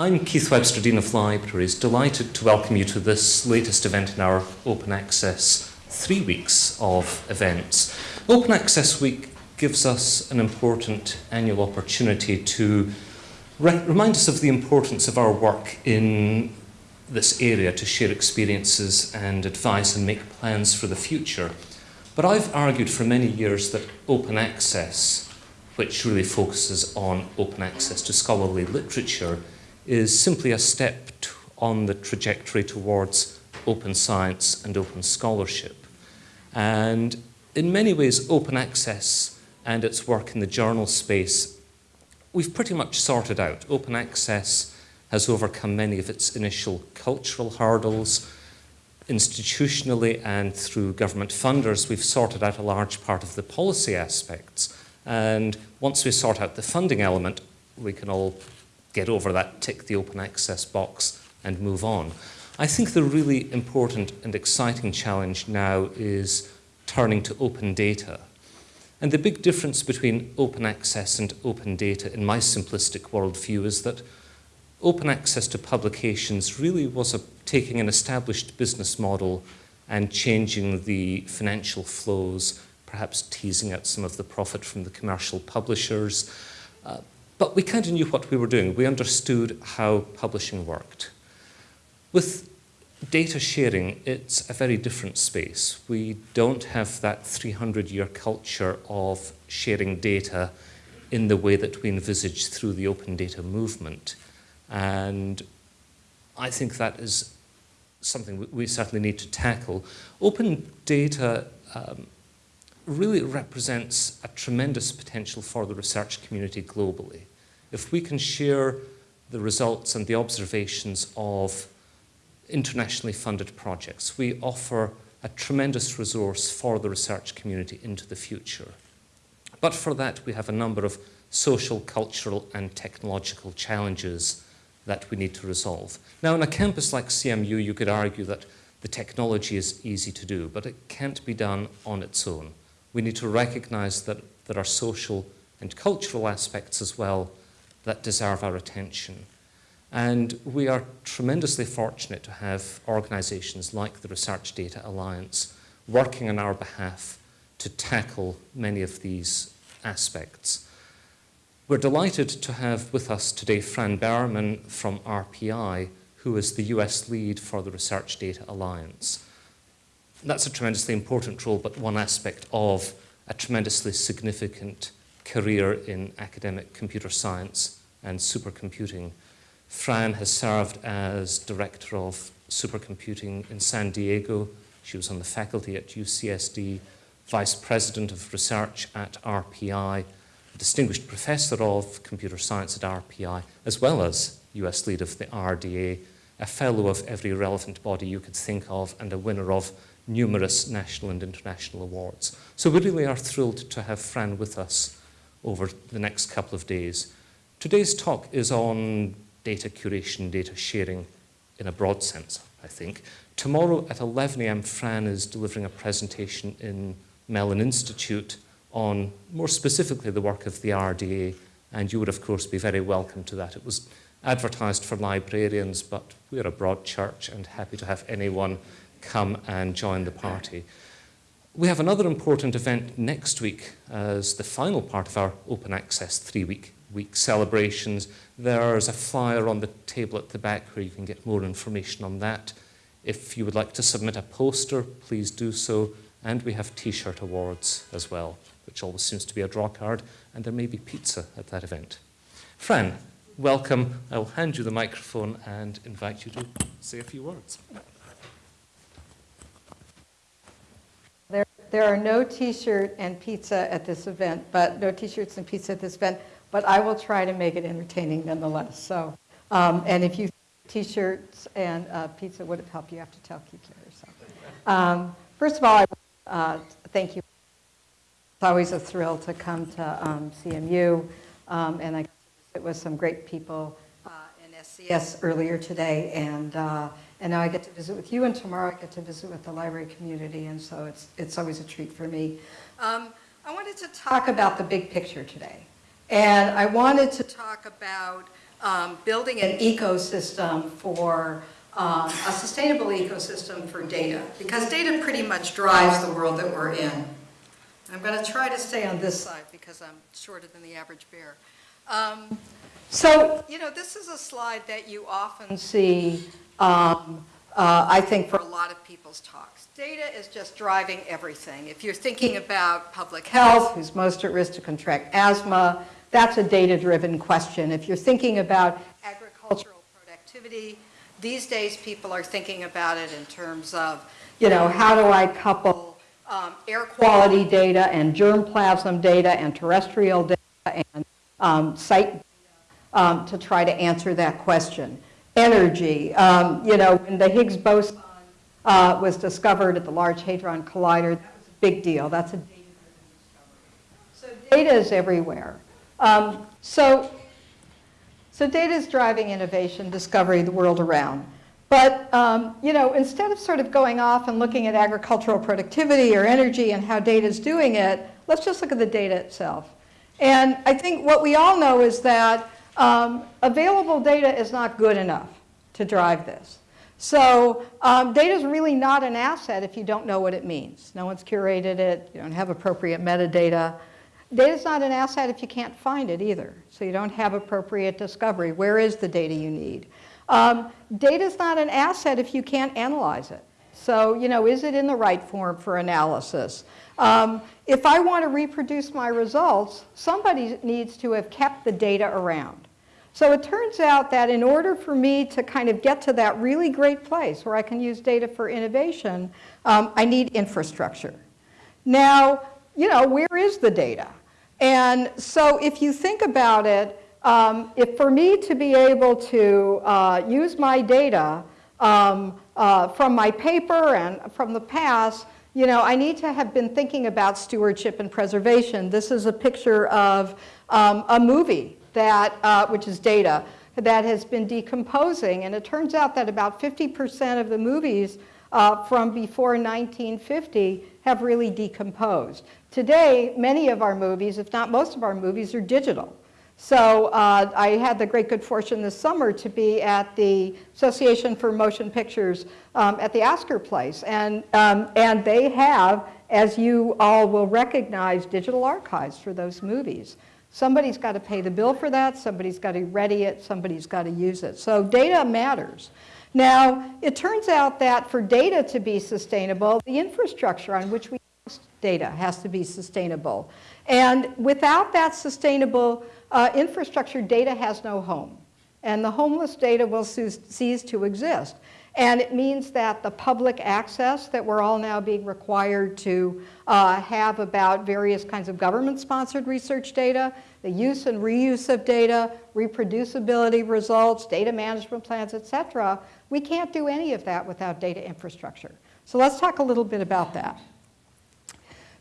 I'm Keith Webster, Dean of Libraries, delighted to welcome you to this latest event in our Open Access three weeks of events. Open Access Week gives us an important annual opportunity to re remind us of the importance of our work in this area to share experiences and advice and make plans for the future. But I've argued for many years that open access, which really focuses on open access to scholarly literature, is simply a step on the trajectory towards open science and open scholarship. And in many ways, open access and its work in the journal space, we've pretty much sorted out. Open access has overcome many of its initial cultural hurdles. Institutionally and through government funders, we've sorted out a large part of the policy aspects. And once we sort out the funding element, we can all get over that, tick the open access box and move on. I think the really important and exciting challenge now is turning to open data. And the big difference between open access and open data in my simplistic worldview is that open access to publications really was a, taking an established business model and changing the financial flows, perhaps teasing out some of the profit from the commercial publishers, uh, but we kind of knew what we were doing. We understood how publishing worked. With data sharing, it's a very different space. We don't have that 300-year culture of sharing data in the way that we envisaged through the open data movement. And I think that is something we certainly need to tackle. Open data um, really represents a tremendous potential for the research community globally. If we can share the results and the observations of internationally funded projects, we offer a tremendous resource for the research community into the future. But for that, we have a number of social, cultural and technological challenges that we need to resolve. Now, in a campus like CMU, you could argue that the technology is easy to do, but it can't be done on its own we need to recognize that there are social and cultural aspects as well that deserve our attention. And we are tremendously fortunate to have organizations like the Research Data Alliance working on our behalf to tackle many of these aspects. We're delighted to have with us today Fran Berman from RPI, who is the US lead for the Research Data Alliance that's a tremendously important role, but one aspect of a tremendously significant career in academic computer science and supercomputing. Fran has served as director of supercomputing in San Diego. She was on the faculty at UCSD, vice president of research at RPI, distinguished professor of computer science at RPI, as well as US lead of the RDA, a fellow of every relevant body you could think of, and a winner of numerous national and international awards. So we really are thrilled to have Fran with us over the next couple of days. Today's talk is on data curation, data sharing in a broad sense, I think. Tomorrow at 11 a.m., Fran is delivering a presentation in Mellon Institute on more specifically the work of the RDA, and you would, of course, be very welcome to that. It was advertised for librarians, but we're a broad church and happy to have anyone come and join the party. We have another important event next week as the final part of our open access three-week week celebrations. There's a flyer on the table at the back where you can get more information on that. If you would like to submit a poster, please do so. And we have t-shirt awards as well, which always seems to be a draw card. And there may be pizza at that event. Fran, welcome. I will hand you the microphone and invite you to say a few words. There are no t-shirt and pizza at this event, but no t-shirts and pizza at this event, but I will try to make it entertaining nonetheless. So, um, and if you t-shirts and uh, pizza would have helped, you have to tell Keith later. So, um, first of all, I uh, thank you. It's always a thrill to come to um, CMU, um, and I it was some great people uh, in SCS earlier today, and uh, and now I get to visit with you, and tomorrow I get to visit with the library community, and so it's, it's always a treat for me. Um, I wanted to talk about the big picture today. And I wanted to talk about um, building an ecosystem for, um, a sustainable ecosystem for data, because data pretty much drives the world that we're in. I'm going to try to stay on this side because I'm shorter than the average bear. Um, So, you know, this is a slide that you often see, um, uh, I think, for a lot of people's talks. Data is just driving everything. If you're thinking about public health, who's most at risk to contract asthma, that's a data-driven question. If you're thinking about agricultural productivity, these days people are thinking about it in terms of, you know, how do I couple um, air quality data and germplasm data and terrestrial data and um, site data um, to try to answer that question. Energy, um, you know, when the Higgs boson uh, was discovered at the Large Hadron Collider, that was a big deal. That's a data-driven discovery. So data is everywhere. Um, so, so data is driving innovation, discovery, the world around. But, um, you know, instead of sort of going off and looking at agricultural productivity or energy and how data is doing it, let's just look at the data itself. And I think what we all know is that um, available data is not good enough to drive this. So um, data is really not an asset if you don't know what it means. No one's curated it. You don't have appropriate metadata. Data is not an asset if you can't find it either. So you don't have appropriate discovery. Where is the data you need? Um, data is not an asset if you can't analyze it. So, you know, is it in the right form for analysis? Um, if I want to reproduce my results, somebody needs to have kept the data around. So it turns out that in order for me to kind of get to that really great place where I can use data for innovation, um, I need infrastructure. Now, you know, where is the data? And so if you think about it, um, if for me to be able to uh, use my data um, uh, from my paper and from the past, you know, I need to have been thinking about stewardship and preservation. This is a picture of um, a movie that, uh, which is data, that has been decomposing. And it turns out that about 50% of the movies uh, from before 1950 have really decomposed. Today, many of our movies, if not most of our movies, are digital. So uh, I had the great good fortune this summer to be at the Association for Motion Pictures um, at the Oscar Place. And, um, and they have, as you all will recognize, digital archives for those movies. Somebody's got to pay the bill for that, somebody's got to ready it, somebody's got to use it. So data matters. Now, it turns out that for data to be sustainable, the infrastructure on which we data has to be sustainable. And without that sustainable uh, infrastructure, data has no home. And the homeless data will cease to exist. And it means that the public access that we're all now being required to uh, have about various kinds of government-sponsored research data, the use and reuse of data, reproducibility results, data management plans, et cetera, we can't do any of that without data infrastructure. So let's talk a little bit about that.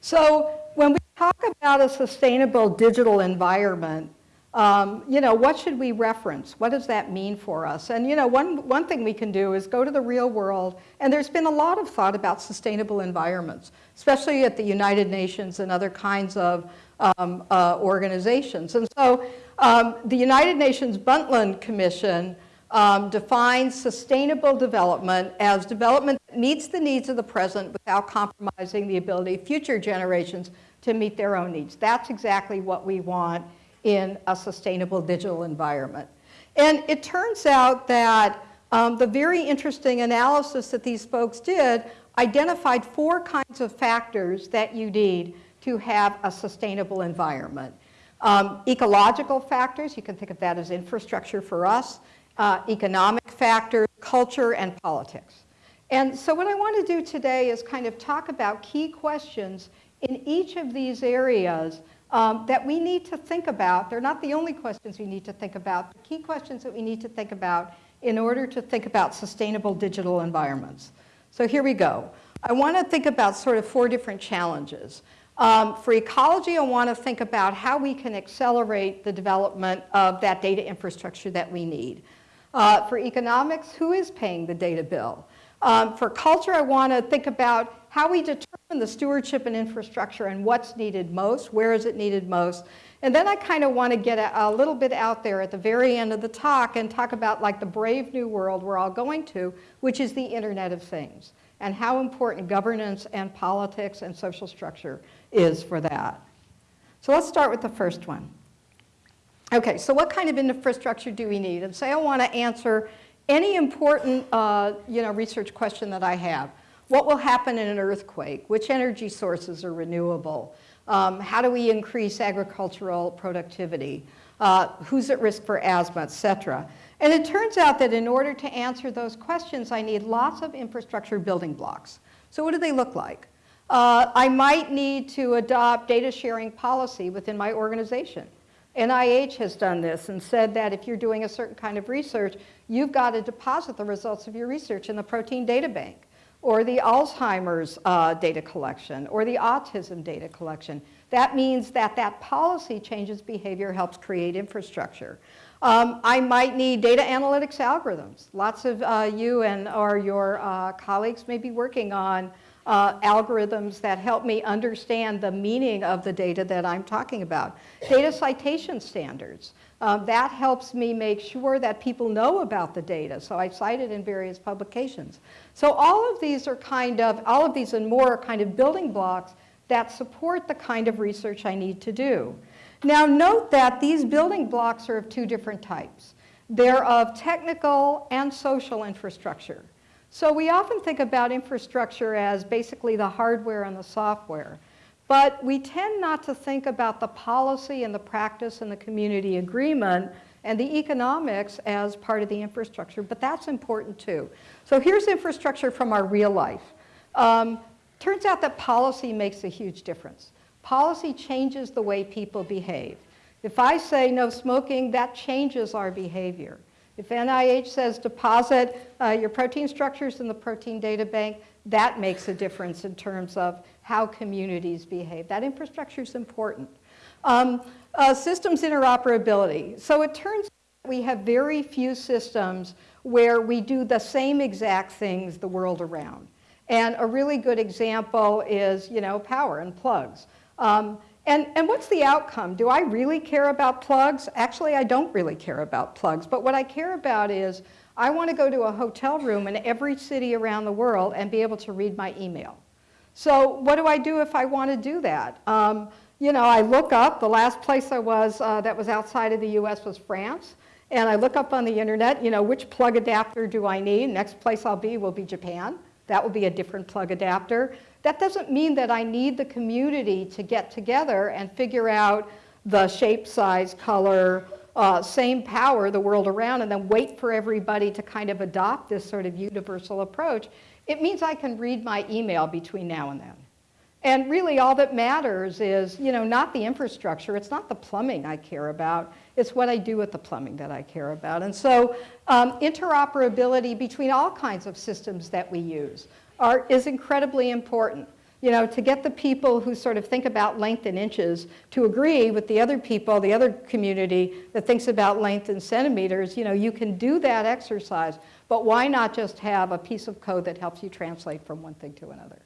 So when we talk about a sustainable digital environment, um, you know, what should we reference? What does that mean for us? And, you know, one, one thing we can do is go to the real world, and there's been a lot of thought about sustainable environments, especially at the United Nations and other kinds of um, uh, organizations. And so um, the United Nations Brundtland Commission um, defines sustainable development as development meets the needs of the present without compromising the ability of future generations to meet their own needs. That's exactly what we want in a sustainable digital environment. And it turns out that um, the very interesting analysis that these folks did identified four kinds of factors that you need to have a sustainable environment. Um, ecological factors, you can think of that as infrastructure for us, uh, economic factors, culture, and politics. And so what I want to do today is kind of talk about key questions in each of these areas um, that we need to think about. They're not the only questions we need to think about, the key questions that we need to think about in order to think about sustainable digital environments. So here we go. I want to think about sort of four different challenges. Um, for ecology, I want to think about how we can accelerate the development of that data infrastructure that we need. Uh, for economics, who is paying the data bill? Um, for culture, I want to think about how we determine the stewardship and infrastructure and what's needed most, where is it needed most. And then I kind of want to get a, a, little bit out there at the very end of the talk and talk about like the brave new world we're all going to, which is the Internet of Things, and how important governance and politics and social structure is for that. So let's start with the first one. Okay, so what kind of infrastructure do we need? And say I want to answer any important uh, you know, research question that I have. What will happen in an earthquake? Which energy sources are renewable? Um, how do we increase agricultural productivity? Uh, who's at risk for asthma, et cetera? And it turns out that in order to answer those questions, I need lots of infrastructure building blocks. So what do they look like? Uh, I might need to adopt data sharing policy within my organization. NIH has done this and said that if you're doing a certain kind of research, you've got to deposit the results of your research in the protein data bank or the Alzheimer's uh, data collection or the autism data collection. That means that that policy changes behavior, helps create infrastructure. Um, I might need data analytics algorithms. Lots of uh, you and or your uh, colleagues may be working on uh, algorithms that help me understand the meaning of the data that I'm talking about. Data citation standards. Um, that helps me make sure that people know about the data. So I cite it in various publications. So all of these are kind of, all of these and more are kind of building blocks that support the kind of research I need to do. Now note that these building blocks are of two different types. They're of technical and social infrastructure. So we often think about infrastructure as basically the hardware and the software. But we tend not to think about the policy and the practice and the community agreement and the economics as part of the infrastructure, but that's important too. So here's infrastructure from our real life. Um, turns out that policy makes a huge difference. Policy changes the way people behave. If I say no smoking, that changes our behavior. If NIH says deposit uh, your protein structures in the protein data bank, that makes a difference in terms of how communities behave. That infrastructure is important. Um, uh, systems interoperability. So it turns out we have very few systems where we do the same exact things the world around. And a really good example is, you know, power and plugs. Um, and, and what's the outcome? Do I really care about plugs? Actually, I don't really care about plugs. But what I care about is I want to go to a hotel room in every city around the world and be able to read my email. So what do I do if I want to do that? Um, you know, I look up, the last place I was uh, that was outside of the US was France. And I look up on the internet, you know, which plug adapter do I need? Next place I'll be will be Japan. That will be a different plug adapter. That doesn't mean that I need the community to get together and figure out the shape, size, color, uh, same power the world around and then wait for everybody to kind of adopt this sort of universal approach. It means I can read my email between now and then. And really all that matters is, you know, not the infrastructure, it's not the plumbing I care about, it's what I do with the plumbing that I care about. And so um, interoperability between all kinds of systems that we use are, is incredibly important. You know, to get the people who sort of think about length in inches to agree with the other people, the other community that thinks about length in centimeters, you know, you can do that exercise, but why not just have a piece of code that helps you translate from one thing to another?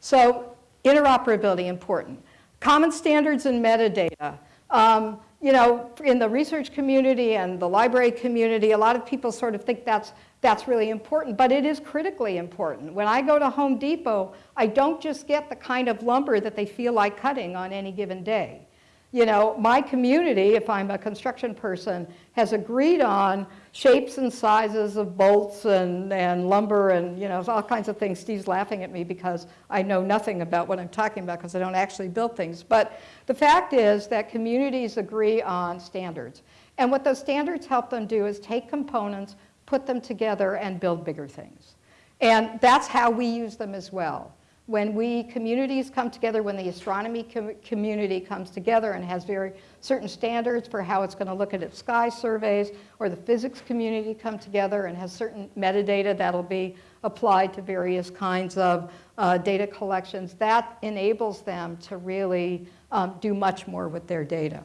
So interoperability, important. Common standards and metadata. Um, you know, in the research community and the library community, a lot of people sort of think that's that's really important, but it is critically important. When I go to Home Depot, I don't just get the kind of lumber that they feel like cutting on any given day. You know, my community, if I'm a construction person, has agreed on shapes and sizes of bolts and, and lumber and, you know, all kinds of things. Steve's laughing at me because I know nothing about what I'm talking about because I don't actually build things. But the fact is that communities agree on standards. And what those standards help them do is take components, put them together and build bigger things. And that's how we use them as well. When we communities come together, when the astronomy com community comes together and has very certain standards for how it's going to look at its sky surveys, or the physics community come together and has certain metadata that'll be applied to various kinds of uh, data collections, that enables them to really um, do much more with their data.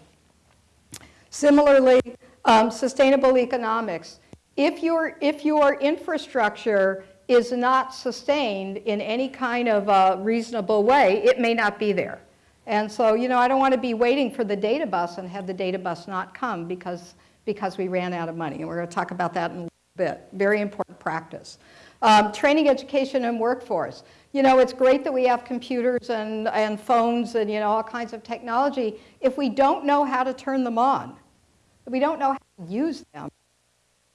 Similarly, um, sustainable economics if your, if your infrastructure is not sustained in any kind of uh, reasonable way, it may not be there. And so, you know, I don't want to be waiting for the data bus and have the data bus not come because, because we ran out of money. And we're going to talk about that in a little bit. Very important practice. Um, training, education, and workforce. You know, it's great that we have computers and, and phones and, you know, all kinds of technology. If we don't know how to turn them on, we don't know how to use them,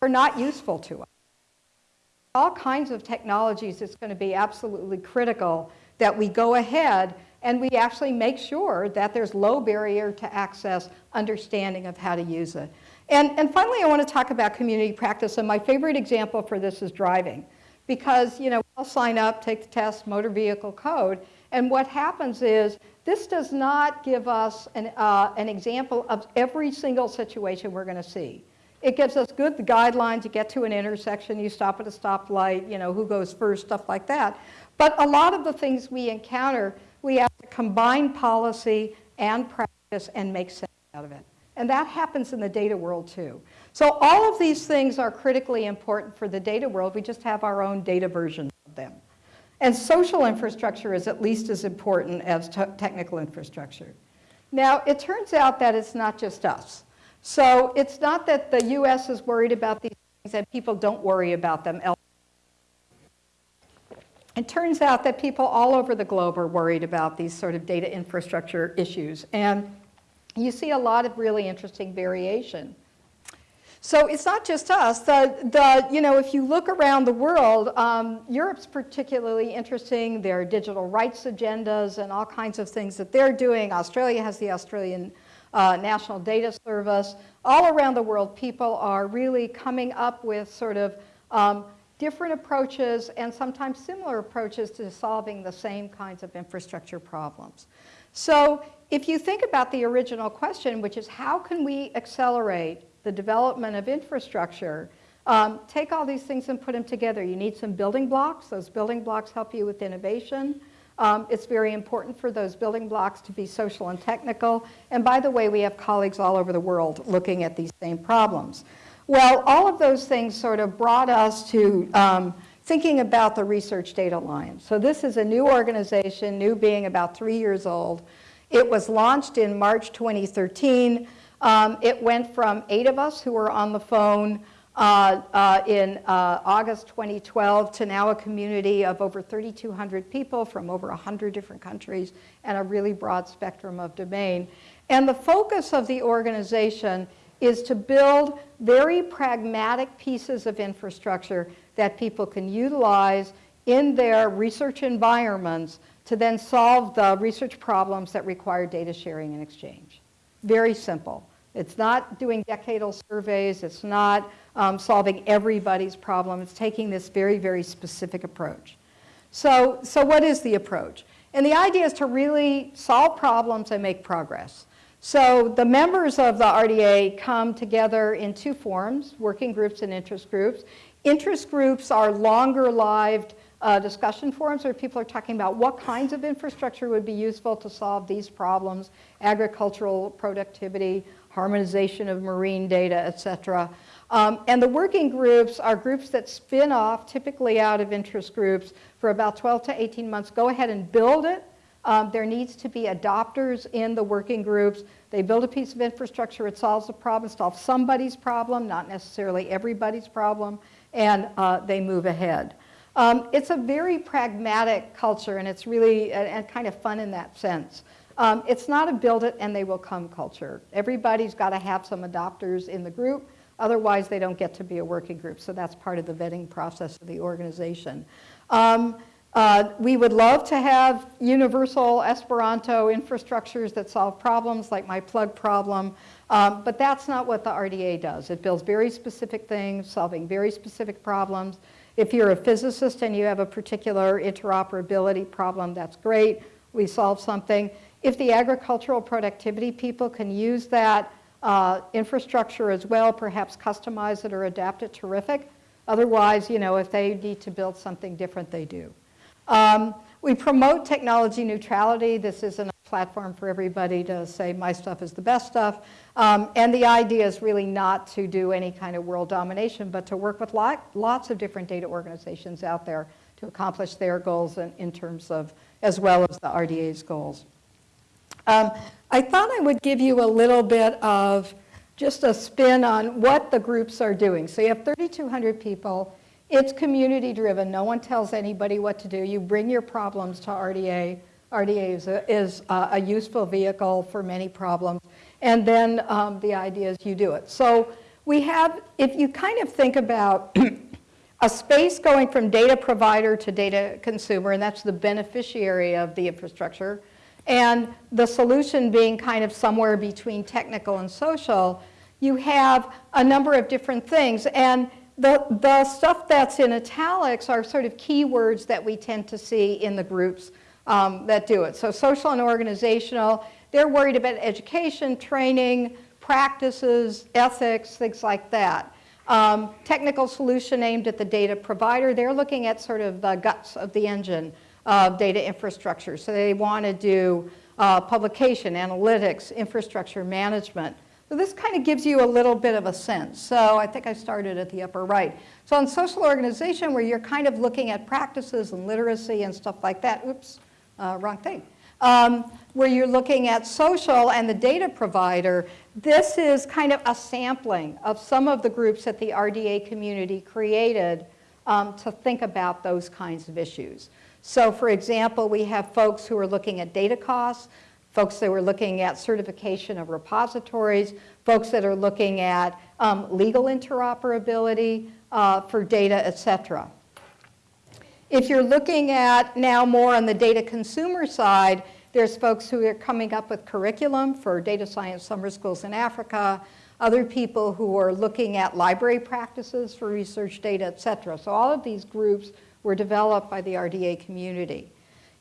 they're not useful to us. All kinds of technologies, it's going to be absolutely critical that we go ahead and we actually make sure that there's low barrier to access understanding of how to use it. And, and finally, I want to talk about community practice, and my favorite example for this is driving. Because, you know, I'll sign up, take the test, motor vehicle code, and what happens is this does not give us an, uh, an example of every single situation we're going to see. It gives us good guidelines. You get to an intersection, you stop at a stoplight, you know, who goes first, stuff like that. But a lot of the things we encounter, we have to combine policy and practice and make sense out of it. And that happens in the data world too. So all of these things are critically important for the data world. We just have our own data versions of them. And social infrastructure is at least as important as technical infrastructure. Now, it turns out that it's not just us. So it's not that the US is worried about these things and people don't worry about them. It turns out that people all over the globe are worried about these sort of data infrastructure issues. And you see a lot of really interesting variation. So it's not just us. The, the, you know, if you look around the world, um, Europe's particularly interesting. Their digital rights agendas and all kinds of things that they're doing. Australia has the Australian uh, National Data Service. All around the world, people are really coming up with sort of um, different approaches and sometimes similar approaches to solving the same kinds of infrastructure problems. So if you think about the original question, which is how can we accelerate the development of infrastructure, um, take all these things and put them together. You need some building blocks. Those building blocks help you with innovation. Um, it's very important for those building blocks to be social and technical. And by the way, we have colleagues all over the world looking at these same problems. Well, all of those things sort of brought us to um, thinking about the Research Data Alliance. So this is a new organization, new being about three years old. It was launched in March 2013. Um, it went from eight of us who were on the phone uh, uh, in uh, August 2012 to now a community of over 3,200 people from over 100 different countries and a really broad spectrum of domain. And the focus of the organization is to build very pragmatic pieces of infrastructure that people can utilize in their research environments to then solve the research problems that require data sharing and exchange. Very simple. It's not doing decadal surveys. It's not um, solving everybody's problem. It's taking this very, very specific approach. So, so what is the approach? And the idea is to really solve problems and make progress. So the members of the RDA come together in two forms, working groups and interest groups. Interest groups are longer lived uh, discussion forums where people are talking about what kinds of infrastructure would be useful to solve these problems, agricultural productivity, harmonization of marine data, et cetera. Um, and the working groups are groups that spin off, typically out of interest groups, for about 12 to 18 months. Go ahead and build it. Um, there needs to be adopters in the working groups. They build a piece of infrastructure, it solves a problem, solves somebody's problem, not necessarily everybody's problem, and uh, they move ahead. Um, it's a very pragmatic culture, and it's really and kind of fun in that sense. Um, it's not a build it and they will come culture. Everybody's got to have some adopters in the group, otherwise they don't get to be a working group. So that's part of the vetting process of the organization. Um, uh, we would love to have universal Esperanto infrastructures that solve problems like my plug problem, um, but that's not what the RDA does. It builds very specific things, solving very specific problems. If you're a physicist and you have a particular interoperability problem, that's great. We solve something. If the agricultural productivity people can use that uh, infrastructure as well, perhaps customize it or adapt it, terrific. Otherwise, you know, if they need to build something different, they do. Um, we promote technology neutrality. This isn't a platform for everybody to say my stuff is the best stuff. Um, and the idea is really not to do any kind of world domination, but to work with lot, lots of different data organizations out there to accomplish their goals in, in terms of, as well as the RDA's goals. Um, I thought I would give you a little bit of just a spin on what the groups are doing. So you have 3,200 people. It's community driven. No one tells anybody what to do. You bring your problems to RDA. RDA is a, is a useful vehicle for many problems. And then um, the idea is you do it. So we have, if you kind of think about a space going from data provider to data consumer, and that's the beneficiary of the infrastructure, and the solution being kind of somewhere between technical and social, you have a number of different things. And the, the stuff that's in italics are sort of keywords that we tend to see in the groups um, that do it. So social and organizational, they're worried about education, training, practices, ethics, things like that. Um, technical solution aimed at the data provider, they're looking at sort of the guts of the engine of data infrastructure. So they want to do uh, publication, analytics, infrastructure management. So this kind of gives you a little bit of a sense. So I think I started at the upper right. So on social organization where you're kind of looking at practices and literacy and stuff like that, oops, uh, wrong thing. Um, where you're looking at social and the data provider, this is kind of a sampling of some of the groups that the RDA community created um, to think about those kinds of issues. So for example, we have folks who are looking at data costs, folks that were looking at certification of repositories, folks that are looking at um, legal interoperability uh, for data, et cetera. If you're looking at now more on the data consumer side, there's folks who are coming up with curriculum for data science summer schools in Africa, other people who are looking at library practices for research data, et cetera. So all of these groups were developed by the RDA community.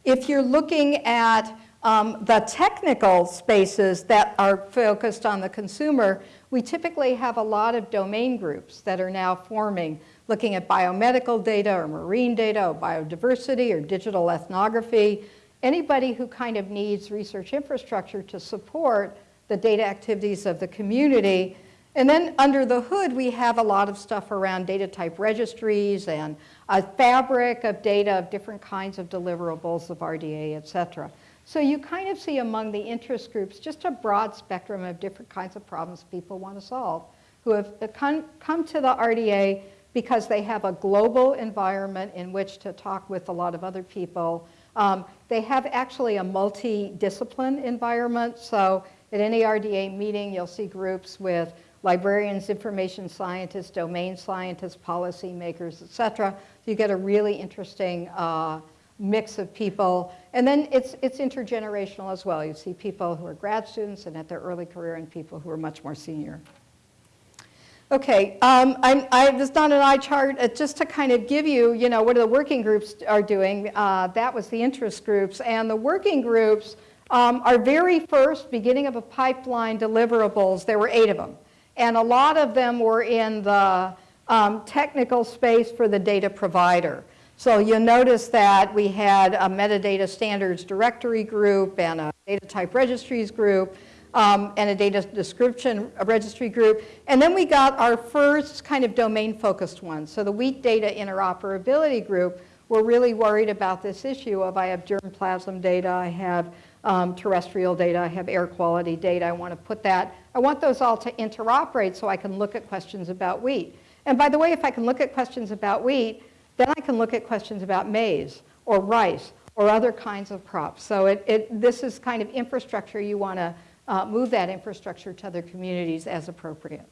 If you're looking at um, the technical spaces that are focused on the consumer, we typically have a lot of domain groups that are now forming, looking at biomedical data or marine data or biodiversity or digital ethnography. Anybody who kind of needs research infrastructure to support the data activities of the community and then under the hood, we have a lot of stuff around data type registries and a fabric of data of different kinds of deliverables of RDA, et cetera. So you kind of see among the interest groups just a broad spectrum of different kinds of problems people want to solve who have come, to the RDA because they have a global environment in which to talk with a lot of other people. Um, they have actually a multi-discipline environment. So at any RDA meeting, you'll see groups with librarians, information scientists, domain scientists, policymakers, et cetera. You get a really interesting uh, mix of people. And then it's, it's intergenerational as well. You see people who are grad students and at their early career and people who are much more senior. Okay, um, I, I, there's not an eye chart uh, just to kind of give you, you know, what the working groups are doing. Uh, that was the interest groups. And the working groups, um, our very first beginning of a pipeline deliverables, there were eight of them. And a lot of them were in the um, technical space for the data provider. So you'll notice that we had a metadata standards directory group and a data type registries group um, and a data description registry group. And then we got our first kind of domain focused one. So the wheat data interoperability group were really worried about this issue of I have germplasm data, I have um, terrestrial data, I have air quality data. I want to put that, I want those all to interoperate so I can look at questions about wheat. And by the way, if I can look at questions about wheat, then I can look at questions about maize or rice or other kinds of crops. So it, it, this is kind of infrastructure you want to uh, move that infrastructure to other communities as appropriate.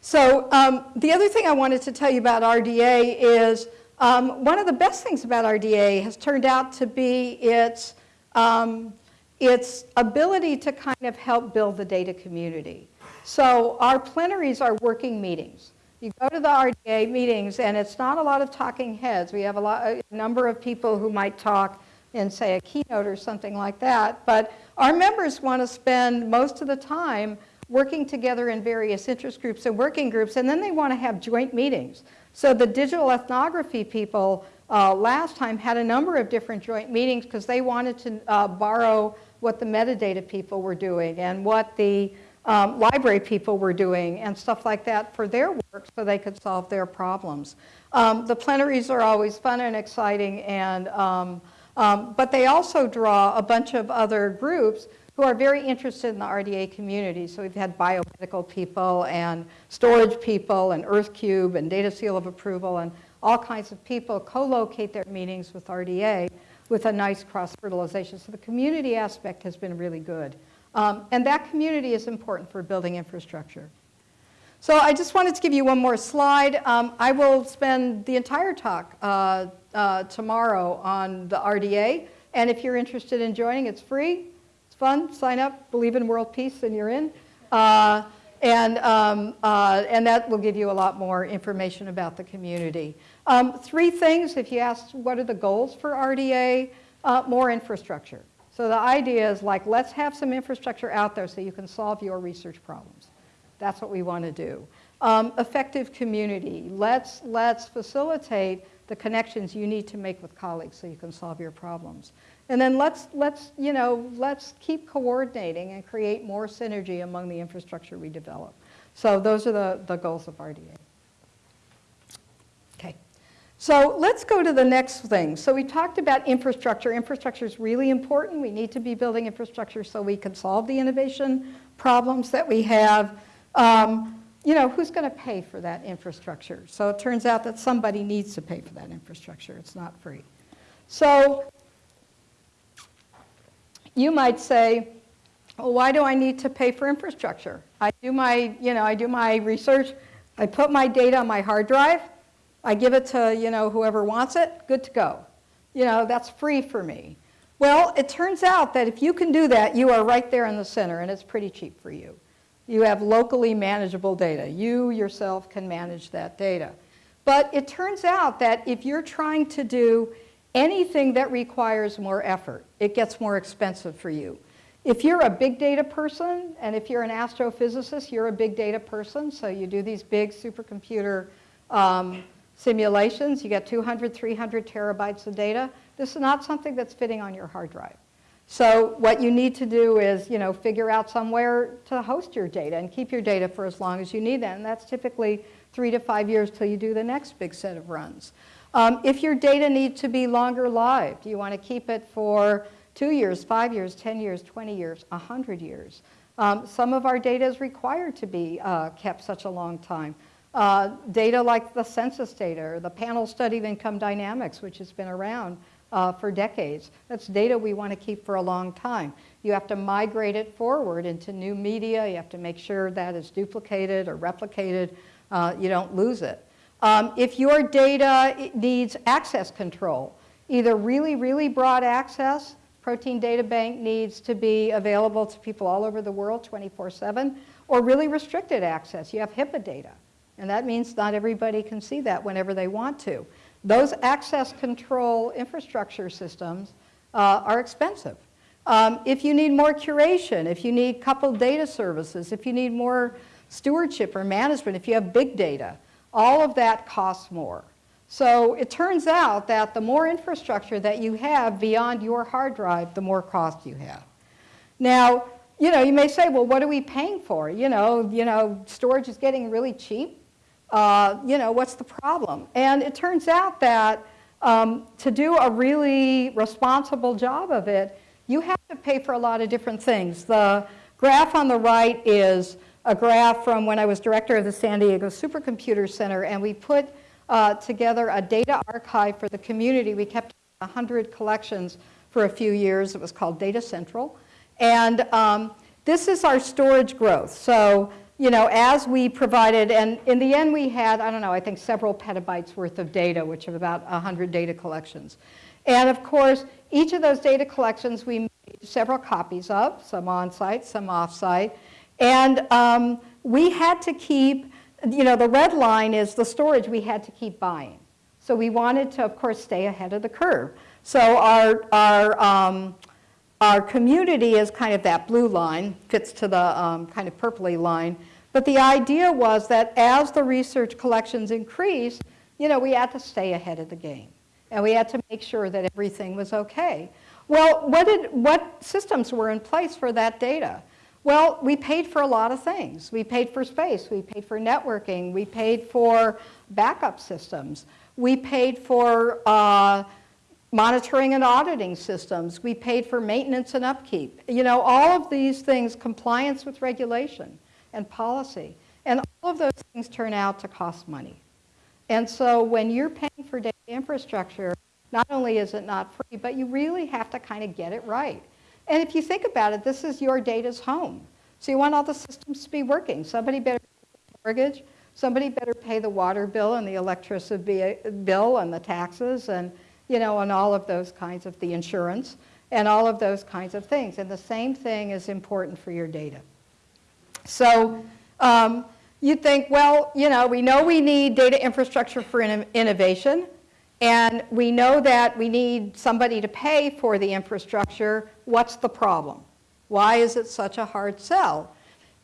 So um, the other thing I wanted to tell you about RDA is um, one of the best things about RDA has turned out to be its, um, its ability to kind of help build the data community. So our plenaries are working meetings. You go to the RDA meetings and it's not a lot of talking heads. We have a, lot, a number of people who might talk in say a keynote or something like that, but our members want to spend most of the time working together in various interest groups and working groups, and then they want to have joint meetings. So the digital ethnography people uh, last time had a number of different joint meetings because they wanted to uh, borrow what the metadata people were doing and what the um, library people were doing and stuff like that for their work so they could solve their problems. Um, the plenaries are always fun and exciting, and, um, um but they also draw a bunch of other groups who are very interested in the RDA community. So we've had biomedical people and storage people and EarthCube and Data Seal of Approval and all kinds of people co-locate their meetings with RDA with a nice cross-fertilization. So the community aspect has been really good. Um, and that community is important for building infrastructure. So I just wanted to give you one more slide. Um, I will spend the entire talk uh, uh, tomorrow on the RDA. And if you're interested in joining, it's free. Fun. Sign up, believe in world peace, and you're in. Uh, and, um, uh, and that will give you a lot more information about the community. Um, three things, if you ask what are the goals for RDA, uh, more infrastructure. So the idea is like, let's have some infrastructure out there so you can solve your research problems. That's what we want to do. Um, effective community. Let's, let's facilitate the connections you need to make with colleagues so you can solve your problems. And then let's, let's, you know, let's keep coordinating and create more synergy among the infrastructure we develop. So those are the, the goals of RDA. Okay. So let's go to the next thing. So we talked about infrastructure. Infrastructure is really important. We need to be building infrastructure so we can solve the innovation problems that we have. Um, you know, who's going to pay for that infrastructure? So it turns out that somebody needs to pay for that infrastructure. It's not free. So you might say, well, why do I need to pay for infrastructure? I do my, you know, I do my research. I put my data on my hard drive. I give it to, you know, whoever wants it, good to go. You know, that's free for me. Well, it turns out that if you can do that, you are right there in the center, and it's pretty cheap for you. You have locally manageable data. You yourself can manage that data. But it turns out that if you're trying to do anything that requires more effort, it gets more expensive for you. If you're a big data person, and if you're an astrophysicist, you're a big data person, so you do these big supercomputer um, simulations, you get 200, 300 terabytes of data. This is not something that's fitting on your hard drive. So what you need to do is, you know, figure out somewhere to host your data and keep your data for as long as you need that. And that's typically three to five years till you do the next big set of runs. Um, if your data needs to be longer lived, you want to keep it for two years, five years, 10 years, 20 years, 100 years. Um, some of our data is required to be uh, kept such a long time. Uh, data like the census data or the panel study of income dynamics, which has been around uh, for decades. That's data we want to keep for a long time. You have to migrate it forward into new media. You have to make sure that is duplicated or replicated. Uh, you don't lose it. Um, if your data needs access control, either really, really broad access, Protein Data Bank needs to be available to people all over the world 24-7, or really restricted access. You have HIPAA data. And that means not everybody can see that whenever they want to. Those access control infrastructure systems uh, are expensive. Um, if you need more curation, if you need coupled data services, if you need more stewardship or management, if you have big data, all of that costs more. So it turns out that the more infrastructure that you have beyond your hard drive, the more cost you have. Now, you know, you may say, well, what are we paying for? You know, you know, storage is getting really cheap uh, you know, what's the problem? And it turns out that um, to do a really responsible job of it, you have to pay for a lot of different things. The graph on the right is a graph from when I was director of the San Diego Supercomputer Center, and we put uh, together a data archive for the community. We kept 100 collections for a few years. It was called Data Central. And um, this is our storage growth. So you know, as we provided, and in the end we had, I don't know, I think several petabytes worth of data, which are about 100 data collections. And of course, each of those data collections we made several copies of, some on-site, some off-site. And um, we had to keep, you know, the red line is the storage we had to keep buying. So we wanted to, of course, stay ahead of the curve. So our, our um, our community is kind of that blue line, fits to the um, kind of purpley line. But the idea was that as the research collections increase, you know, we had to stay ahead of the game. and we had to make sure that everything was okay. Well, what, did, what systems were in place for that data? Well, we paid for a lot of things. We paid for space, we paid for networking, we paid for backup systems, we paid for uh, monitoring and auditing systems, we paid for maintenance and upkeep. You know, all of these things, compliance with regulation and policy. And all of those things turn out to cost money. And so when you're paying for data infrastructure, not only is it not free, but you really have to kind of get it right. And if you think about it, this is your data's home. So you want all the systems to be working. Somebody better pay the mortgage, somebody better pay the water bill and the electricity bill and the taxes and, you know, and all of those kinds of, the insurance and all of those kinds of things. And the same thing is important for your data. So um, you think, well, you know, we know we need data infrastructure for in innovation. And we know that we need somebody to pay for the infrastructure. What's the problem? Why is it such a hard sell?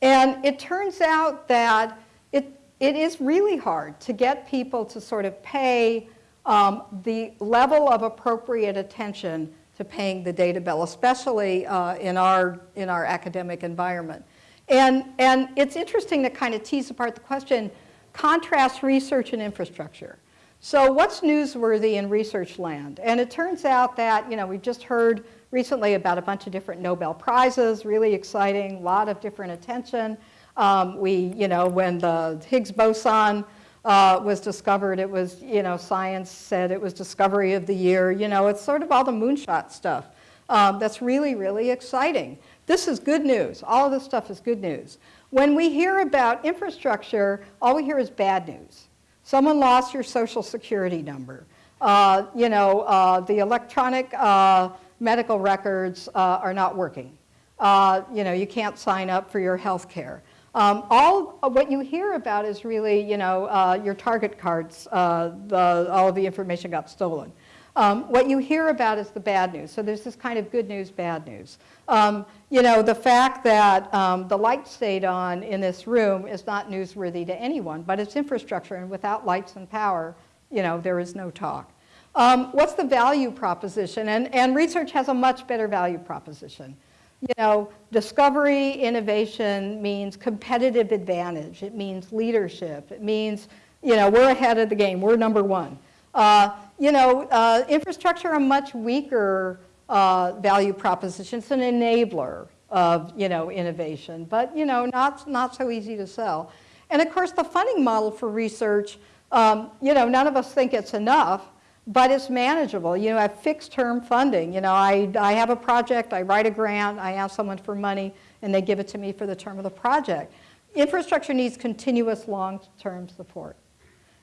And it turns out that it, it is really hard to get people to sort of pay um, the level of appropriate attention to paying the data bill, especially uh, in, our, in our academic environment. And, and it's interesting to kind of tease apart the question, contrast research and infrastructure. So what's newsworthy in research land? And it turns out that, you know, we've just heard recently about a bunch of different Nobel Prizes, really exciting, a lot of different attention. Um, we, you know, when the Higgs boson uh, was discovered, it was, you know, science said it was discovery of the year. You know, it's sort of all the moonshot stuff. Um, that's really, really exciting. This is good news. All of this stuff is good news. When we hear about infrastructure, all we hear is bad news. Someone lost your social security number. Uh, you know, uh, the electronic uh, medical records uh, are not working. Uh, you know, you can't sign up for your health care. Um, all what you hear about is really, you know, uh, your target cards, the, all of the information got stolen. Um, what you hear about is the bad news. So there's this kind of good news, bad news. Um, you know, the fact that um, the light stayed on in this room is not newsworthy to anyone, but it's infrastructure, and without lights and power, you know, there is no talk. Um, what's the value proposition? And, and research has a much better value proposition. You know, discovery, innovation means competitive advantage. It means leadership. It means, you know, we're ahead of the game. We're number one. Uh, you know, uh, infrastructure a much weaker uh, value proposition. It's an enabler of, you know, innovation, but, you know, not, not so easy to sell. And of course, the funding model for research, um, you know, none of us think it's enough, but it's manageable. You know, I have fixed term funding. You know, I, I have a project, I write a grant, I ask someone for money, and they give it to me for the term of the project. Infrastructure needs continuous long-term support.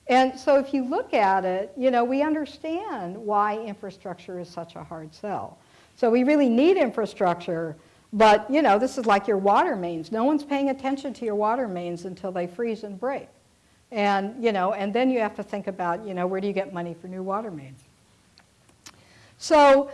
And so if you look at it, you know, we understand why infrastructure is such a hard sell. So we really need infrastructure, but you know, this is like your water mains. No one's paying attention to your water mains until they freeze and break. And, you know, and then you have to think about, you know, where do you get money for new water mains? So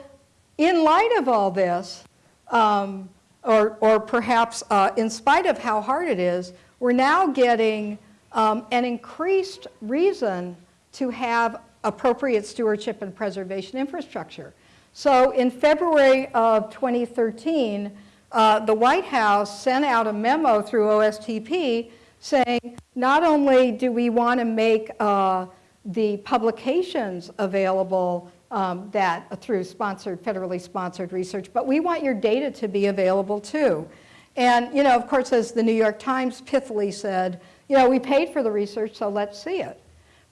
in light of all this, um, or, or perhaps uh, in spite of how hard it is, we're now getting um, an increased reason to have appropriate stewardship and preservation infrastructure. So in February of 2013, uh, the White House sent out a memo through OSTP saying not only do we want to make uh, the publications available um, that through sponsored, federally sponsored research, but we want your data to be available too. And, you know, of course, as the New York Times pithily said, you know, we paid for the research, so let's see it.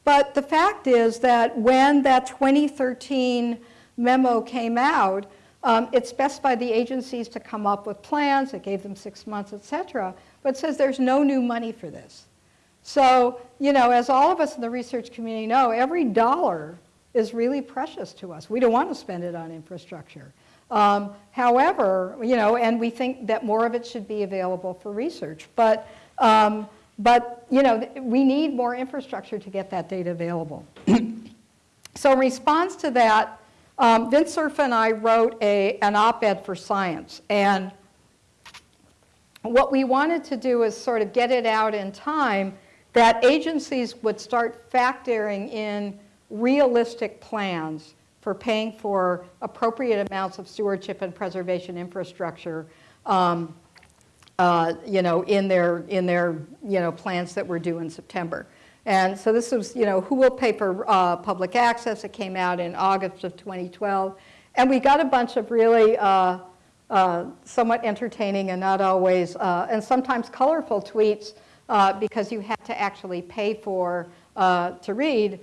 But the fact is that when that 2013 memo came out, um, it specified the agencies to come up with plans, it gave them six months, et cetera, but it says there's no new money for this. So, you know, as all of us in the research community know, every dollar is really precious to us. We don't want to spend it on infrastructure. Um, however, you know, and we think that more of it should be available for research. But um, but you know, we need more infrastructure to get that data available. so in response to that, um, Vint Cerf and I wrote a, an op-ed for Science. And what we wanted to do is sort of get it out in time that agencies would start factoring in realistic plans for paying for appropriate amounts of stewardship and preservation infrastructure, um, uh, you know, in their, in their, you know, plans that were due in September. And so this was, you know, who will pay for uh, public access? It came out in August of 2012. And we got a bunch of really uh, uh, somewhat entertaining and not always, uh, and sometimes colorful tweets because you had to actually pay for to read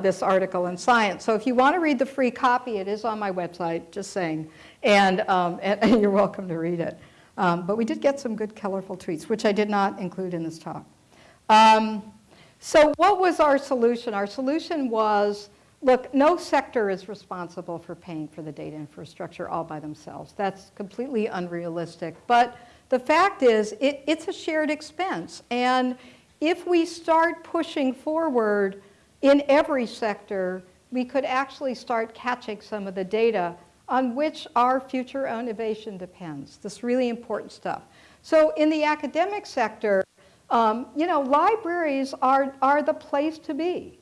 this article in Science. So if you want to read the free copy, it is on my website, just saying. And, um, and, and you're welcome to read it. Um, but we did get some good colorful tweets, which I did not include in this talk. Um, so what was our solution? Our solution was, look, no sector is responsible for paying for the data infrastructure all by themselves. That's completely unrealistic. But the fact is, it, it's a shared expense. And if we start pushing forward in every sector, we could actually start catching some of the data on which our future innovation depends. This really important stuff. So in the academic sector, um, you know, libraries are, are the place to be.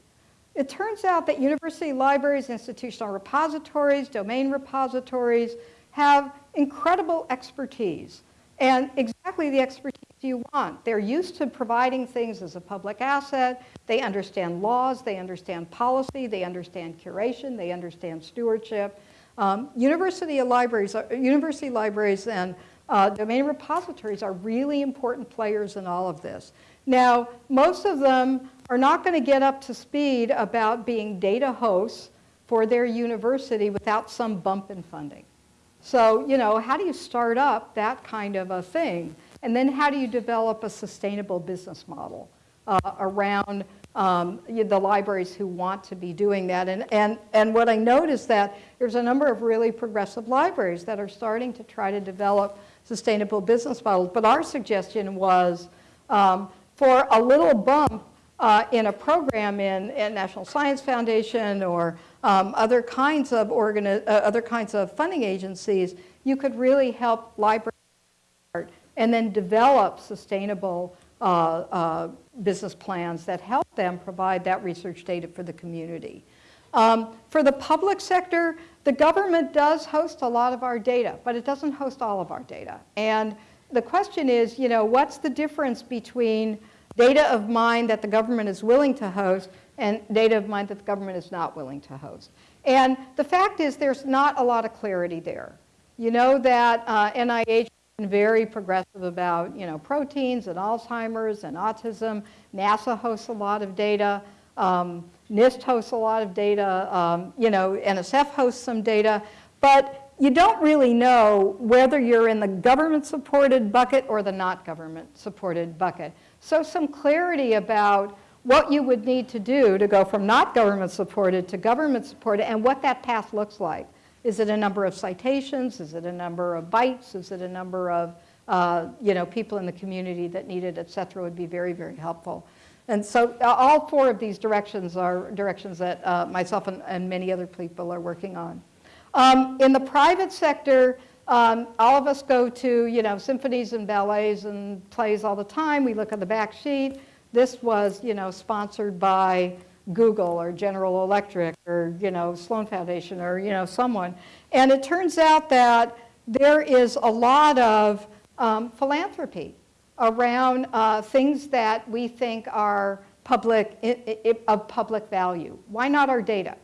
It turns out that university libraries, institutional repositories, domain repositories have incredible expertise and exactly the expertise you want. They're used to providing things as a public asset. They understand laws, they understand policy, they understand curation, they understand stewardship. Um, university libraries, are, university libraries and uh, domain repositories are really important players in all of this. Now, most of them are not going to get up to speed about being data hosts for their university without some bump in funding. So, you know, how do you start up that kind of a thing? And then how do you develop a sustainable business model uh, around um, the libraries who want to be doing that. And, and, and what I noticed that there's a number of really progressive libraries that are starting to try to develop sustainable business models. But our suggestion was um, for a little bump uh, in a program in, in, National Science Foundation or um, other kinds of organi- uh, other kinds of funding agencies, you could really help libraries and then develop sustainable business plans that help them provide that research data for the community. Um, for the public sector, the government does host a lot of our data, but it doesn't host all of our data. And the question is, you know, what's the difference between data of mine that the government is willing to host and data of mine that the government is not willing to host? And the fact is there's not a lot of clarity there. You know that uh, NIH very progressive about, you know, proteins and Alzheimer's and autism. NASA hosts a lot of data. Um, NIST hosts a lot of data. Um, you know, NSF hosts some data. But you don't really know whether you're in the government-supported bucket or the not government-supported bucket. So some clarity about what you would need to do to go from not government-supported to government-supported and what that path looks like. Is it a number of citations? Is it a number of bytes? Is it a number of uh, you know, people in the community that need it, et cetera, would be very, very helpful. And so uh, all four of these directions are directions that uh, myself and, and, many other people are working on. Um, in the private sector, um, all of us go to, you know, symphonies and ballets and plays all the time. We look at the back sheet. This was, you know, sponsored by Google or General Electric or, you know, Sloan Foundation or, you know, someone. And it turns out that there is a lot of um, philanthropy around uh, things that we think are public, of public value. Why not our data?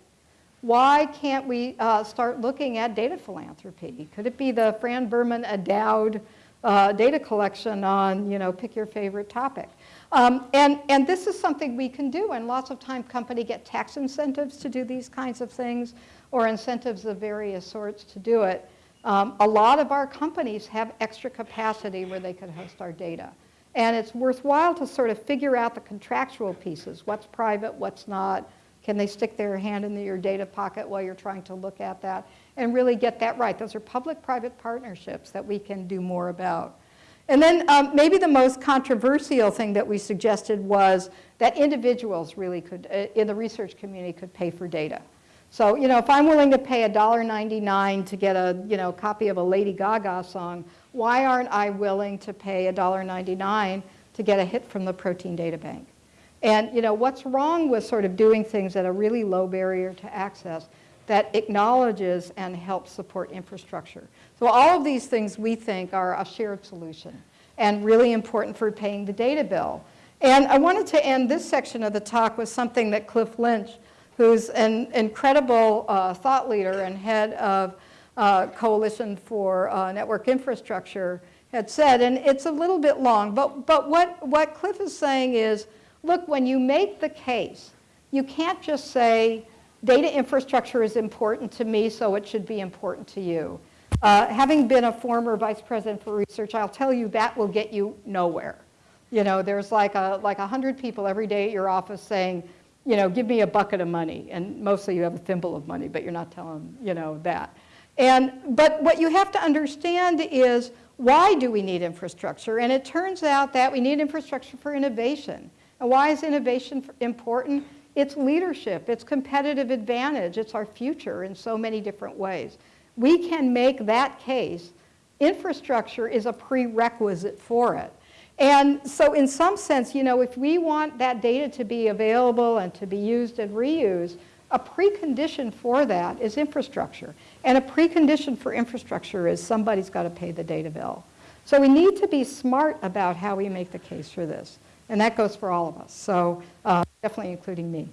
Why can't we uh, start looking at data philanthropy? Could it be the Fran Berman endowed uh, data collection on, you know, pick your favorite topic? Um, and, and this is something we can do, and lots of time company get tax incentives to do these kinds of things, or incentives of various sorts to do it. Um, a lot of our companies have extra capacity where they could host our data. And it's worthwhile to sort of figure out the contractual pieces, what's private, what's not, can they stick their hand in your data pocket while you're trying to look at that, and really get that right. Those are public-private partnerships that we can do more about. And then um, maybe the most controversial thing that we suggested was that individuals really could, uh, in the research community, could pay for data. So, you know, if I'm willing to pay $1.99 to get a, you know, copy of a Lady Gaga song, why aren't I willing to pay $1.99 to get a hit from the protein data bank? And, you know, what's wrong with sort of doing things at a really low barrier to access? that acknowledges and helps support infrastructure. So all of these things we think are a shared solution and really important for paying the data bill. And I wanted to end this section of the talk with something that Cliff Lynch, who's an incredible uh, thought leader and head of uh, Coalition for uh, Network Infrastructure, had said. And it's a little bit long, but, but what, what Cliff is saying is, look, when you make the case, you can't just say, data infrastructure is important to me, so it should be important to you. Uh, having been a former vice president for research, I'll tell you that will get you nowhere. You know, there's like a like a hundred people every day at your office saying, you know, give me a bucket of money, and mostly you have a thimble of money, but you're not telling, them, you know, that. And but what you have to understand is why do we need infrastructure? And it turns out that we need infrastructure for innovation. And why is innovation important? It's leadership, it's competitive advantage, it's our future in so many different ways. We can make that case. Infrastructure is a prerequisite for it. And so in some sense, you know, if we want that data to be available and to be used and reused, a precondition for that is infrastructure. And a precondition for infrastructure is somebody's got to pay the data bill. So we need to be smart about how we make the case for this. And that goes for all of us, so uh, definitely including me.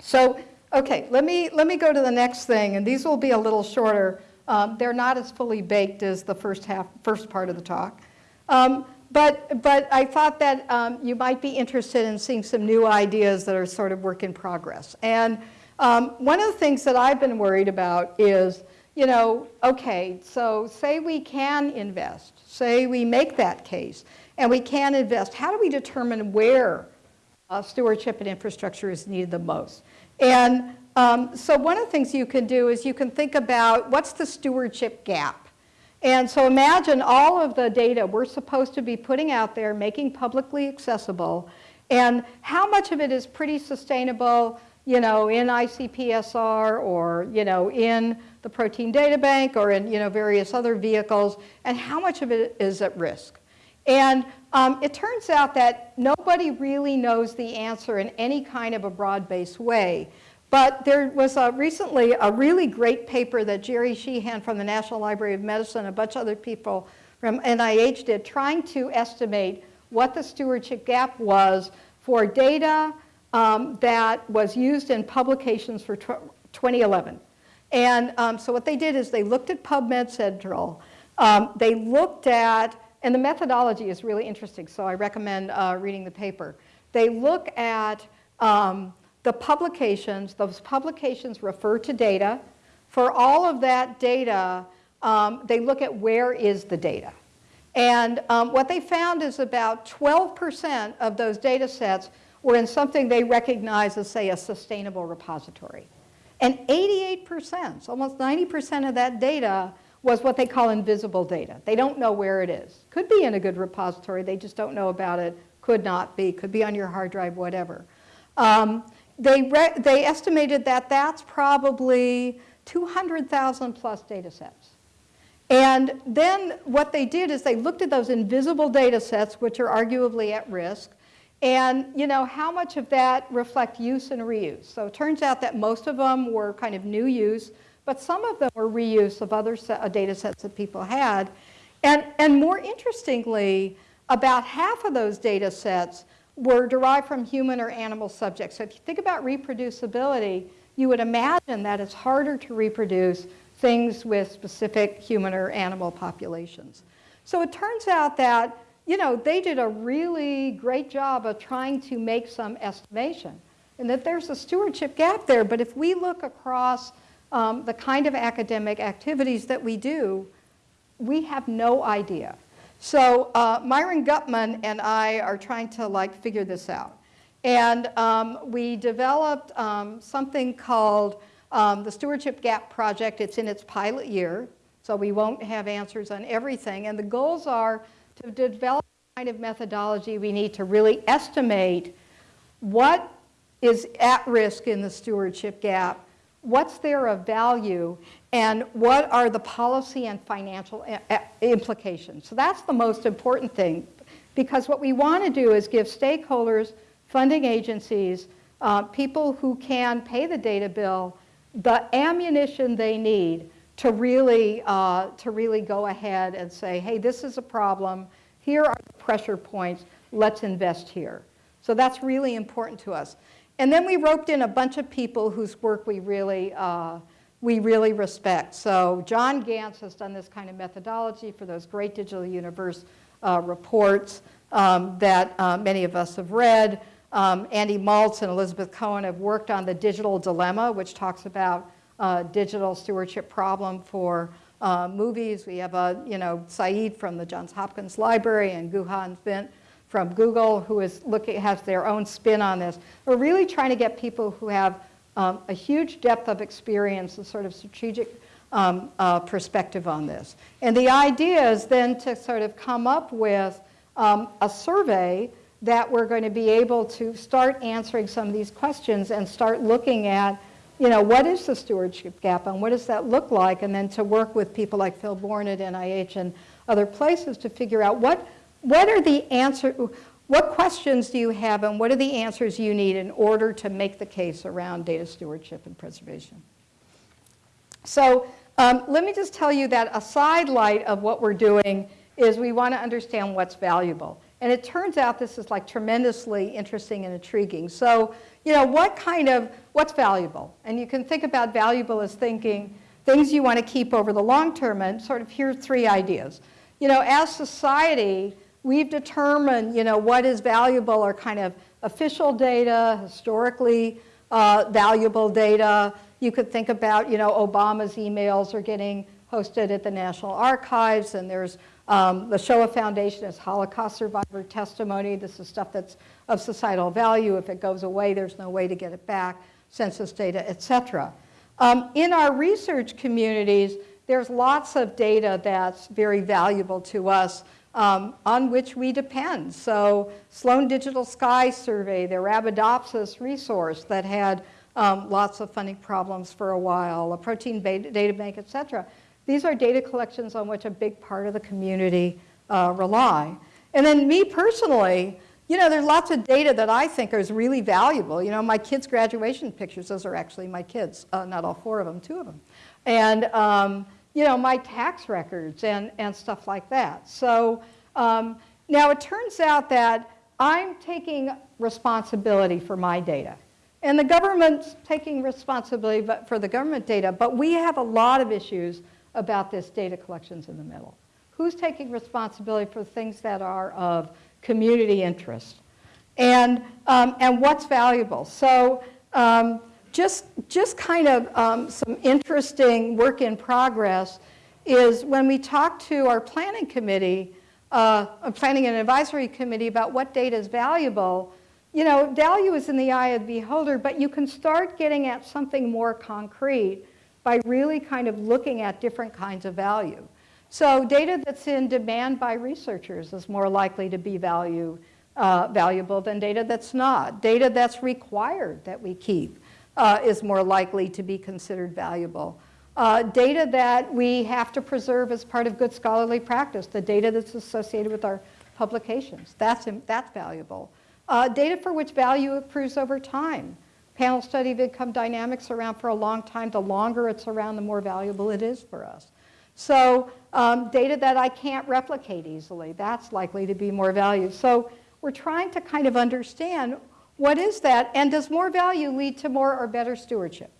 So, okay, let me, let me go to the next thing, and these will be a little shorter. Um, they're not as fully baked as the first, half, first part of the talk. Um, but, but I thought that um, you might be interested in seeing some new ideas that are sort of work in progress. And um, one of the things that I've been worried about is, you know, okay, so say we can invest, say we make that case, and we can invest. How do we determine where uh, stewardship and infrastructure is needed the most? And um, so one of the things you can do is you can think about what's the stewardship gap? And so imagine all of the data we're supposed to be putting out there, making publicly accessible, and how much of it is pretty sustainable, you know, in ICPSR or, you know, in the protein data bank or in, you know, various other vehicles, and how much of it is at risk. And um, it turns out that nobody really knows the answer in any kind of a broad-based way. But there was a, recently a really great paper that Jerry Sheehan from the National Library of Medicine a bunch of other people from NIH did trying to estimate what the stewardship gap was for data um, that was used in publications for 2011. And um, so what they did is they looked at PubMed Central. Um, they looked at, and the methodology is really interesting, so I recommend uh, reading the paper. They look at um, the publications, those publications refer to data. For all of that data, um, they look at where is the data. And um, what they found is about 12% of those data sets were in something they recognize as, say, a sustainable repository. And 88%, so almost 90% of that data was what they call invisible data. They don't know where it is. Could be in a good repository, they just don't know about it. Could not be, could be on your hard drive, whatever. Um, they, they estimated that that's probably 200,000 plus data sets. And then what they did is they looked at those invisible data sets, which are arguably at risk, and you know, how much of that reflect use and reuse? So it turns out that most of them were kind of new use, but some of them were reuse of other set, uh, data sets that people had. And, and more interestingly, about half of those data sets were derived from human or animal subjects. So if you think about reproducibility, you would imagine that it's harder to reproduce things with specific human or animal populations. So it turns out that, you know, they did a really great job of trying to make some estimation and that there's a stewardship gap there. But if we look across um, the kind of academic activities that we do, we have no idea. So uh, Myron Gutmann and I are trying to like figure this out. And um, we developed um, something called um, the Stewardship Gap Project. It's in its pilot year, so we won't have answers on everything. And the goals are to develop the kind of methodology we need to really estimate what is at risk in the stewardship gap, what's there of value, and what are the policy and financial implications. So that's the most important thing because what we want to do is give stakeholders, funding agencies, uh, people who can pay the data bill, the ammunition they need to really, uh, to really go ahead and say, hey, this is a problem, here are the pressure points, let's invest here. So that's really important to us. And then we roped in a bunch of people whose work we really, uh, we really respect. So John Gantz has done this kind of methodology for those great Digital Universe uh, reports um, that uh, many of us have read. Um, Andy Maltz and Elizabeth Cohen have worked on the digital dilemma, which talks about uh, digital stewardship problem for uh, movies. We have a, you know, Sayeed from the Johns Hopkins Library and Guhan Vint from Google who is looking, has their own spin on this. We're really trying to get people who have um, a huge depth of experience a sort of strategic um, uh, perspective on this. And the idea is then to sort of come up with um, a survey that we're going to be able to start answering some of these questions and start looking at, you know, what is the stewardship gap and what does that look like? And then to work with people like Phil Bourne at NIH and other places to figure out what, what are the answer, what questions do you have and what are the answers you need in order to make the case around data stewardship and preservation? So um, let me just tell you that a sidelight of what we're doing is we want to understand what's valuable. And it turns out this is like tremendously interesting and intriguing. So, you know, what kind of, what's valuable? And you can think about valuable as thinking things you want to keep over the long term and sort of here's three ideas. You know, as society, we've determined, you know, what is valuable are kind of official data, historically uh, valuable data. You could think about, you know, Obama's emails are getting hosted at the National Archives and there's um, the Shoah Foundation is Holocaust survivor testimony. This is stuff that's of societal value. If it goes away, there's no way to get it back, census data, et cetera. Um, in our research communities, there's lots of data that's very valuable to us um, on which we depend. So Sloan Digital Sky Survey, the Arabidopsis resource that had um, lots of funding problems for a while, a protein data bank, et cetera. These are data collections on which a big part of the community uh, rely. And then me personally, you know, there's lots of data that I think is really valuable. You know, my kids' graduation pictures, those are actually my kids, uh, not all four of them, two of them. And, um, you know, my tax records and, and stuff like that. So um, now it turns out that I'm taking responsibility for my data. And the government's taking responsibility for the government data, but we have a lot of issues about this data collections in the middle. Who's taking responsibility for things that are of community interest? And, um, and what's valuable? So um, just, just kind of um, some interesting work in progress is when we talk to our planning committee, uh, planning and advisory committee about what data is valuable, you know, value is in the eye of the beholder, but you can start getting at something more concrete by really kind of looking at different kinds of value. So data that's in demand by researchers is more likely to be value, uh, valuable than data that's not. Data that's required that we keep uh, is more likely to be considered valuable. Uh, data that we have to preserve as part of good scholarly practice, the data that's associated with our publications, that's, that's valuable. Uh, data for which value accrues over time panel study of income dynamics around for a long time. The longer it's around, the more valuable it is for us. So um, data that I can't replicate easily, that's likely to be more value. So we're trying to kind of understand what is that and does more value lead to more or better stewardship?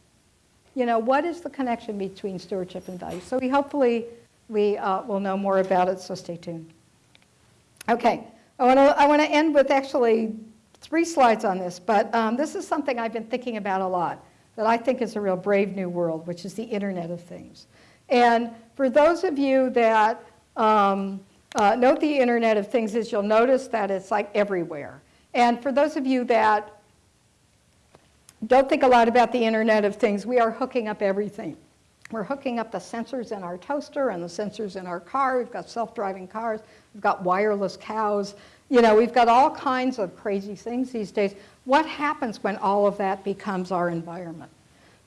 You know, what is the connection between stewardship and value? So we hopefully we uh, will know more about it, so stay tuned. Okay, I want to I want to end with actually three slides on this, but um, this is something I've been thinking about a lot that I think is a real brave new world, which is the Internet of Things. And for those of you that um, uh, note the Internet of Things is you'll notice that it's like everywhere. And for those of you that don't think a lot about the Internet of Things, we are hooking up everything. We're hooking up the sensors in our toaster and the sensors in our car. We've got self-driving cars. We've got wireless cows. You know, we've got all kinds of crazy things these days. What happens when all of that becomes our environment?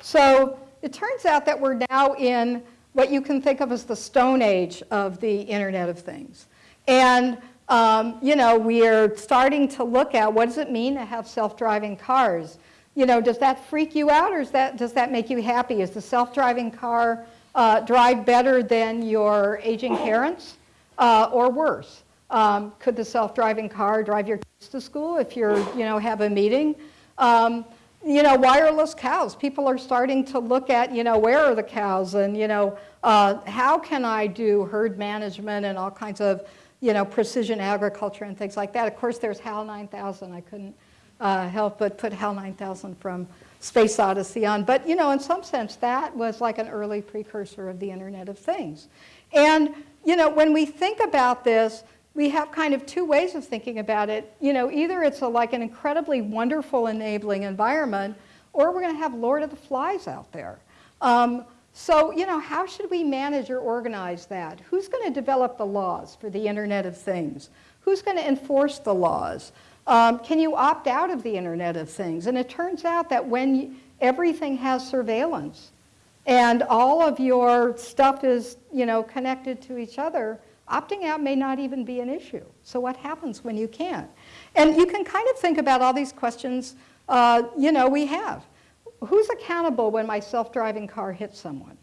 So it turns out that we're now in what you can think of as the stone age of the Internet of Things. And, um, you know, we're starting to look at what does it mean to have self-driving cars? You know, does that freak you out or is that, does that make you happy? Is the self-driving car uh, drive better than your aging parents uh, or worse? Um, could the self-driving car drive your kids to school if you're, you know, have a meeting? Um, you know, wireless cows. People are starting to look at, you know, where are the cows and, you know, uh, how can I do herd management and all kinds of, you know, precision agriculture and things like that. Of course, there's HAL 9000. I couldn't uh, help but put HAL 9000 from Space Odyssey on. But, you know, in some sense, that was like an early precursor of the Internet of Things. And, you know, when we think about this, we have kind of two ways of thinking about it. You know, either it's a, like an incredibly wonderful enabling environment, or we're going to have Lord of the Flies out there. Um, so, you know, how should we manage or organize that? Who's going to develop the laws for the Internet of Things? Who's going to enforce the laws? Um, can you opt out of the Internet of Things? And it turns out that when you, everything has surveillance and all of your stuff is, you know, connected to each other, opting out may not even be an issue. So what happens when you can't? And you can kind of think about all these questions, uh, you know, we have. Who's accountable when my self-driving car hits someone?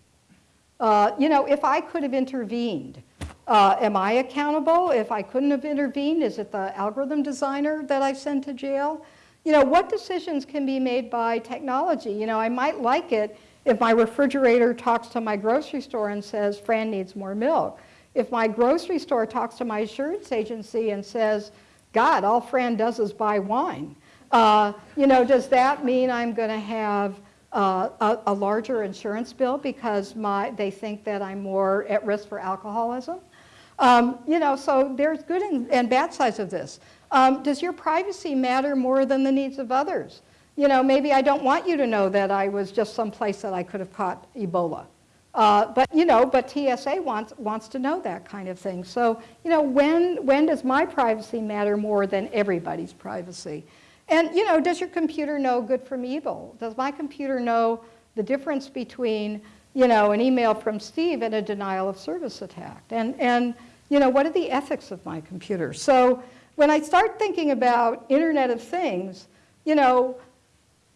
Uh, you know, if I could have intervened, uh, am I accountable? If I couldn't have intervened, is it the algorithm designer that I sent to jail? You know, what decisions can be made by technology? You know, I might like it if my refrigerator talks to my grocery store and says, Fran needs more milk. If my grocery store talks to my insurance agency and says, God, all Fran does is buy wine, uh, you know, does that mean I'm going to have uh, a, a, larger insurance bill because my, they think that I'm more at risk for alcoholism? Um, you know, so there's good and, and bad sides of this. Um, does your privacy matter more than the needs of others? You know, maybe I don't want you to know that I was just someplace that I could have caught Ebola. Uh, but, you know, but TSA wants, wants to know that kind of thing. So, you know, when, when does my privacy matter more than everybody's privacy? And, you know, does your computer know good from evil? Does my computer know the difference between, you know, an email from Steve and a denial of service attack? And, and you know, what are the ethics of my computer? So when I start thinking about Internet of Things, you know,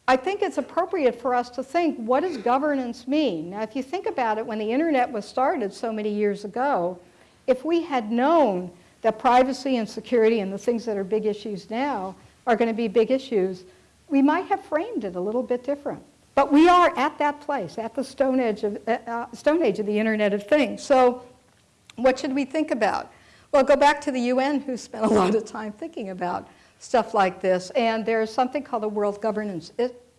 I think it's appropriate for us to think, what does governance mean? Now, if you think about it, when the internet was started so many years ago, if we had known that privacy and security and the things that are big issues now are going to be big issues, we might have framed it a little bit different. But we are at that place, at the stone age of, uh, uh stone age of the Internet of Things. So what should we think about? Well, go back to the UN, who spent a lot of time thinking about stuff like this. And there's something called the World Governance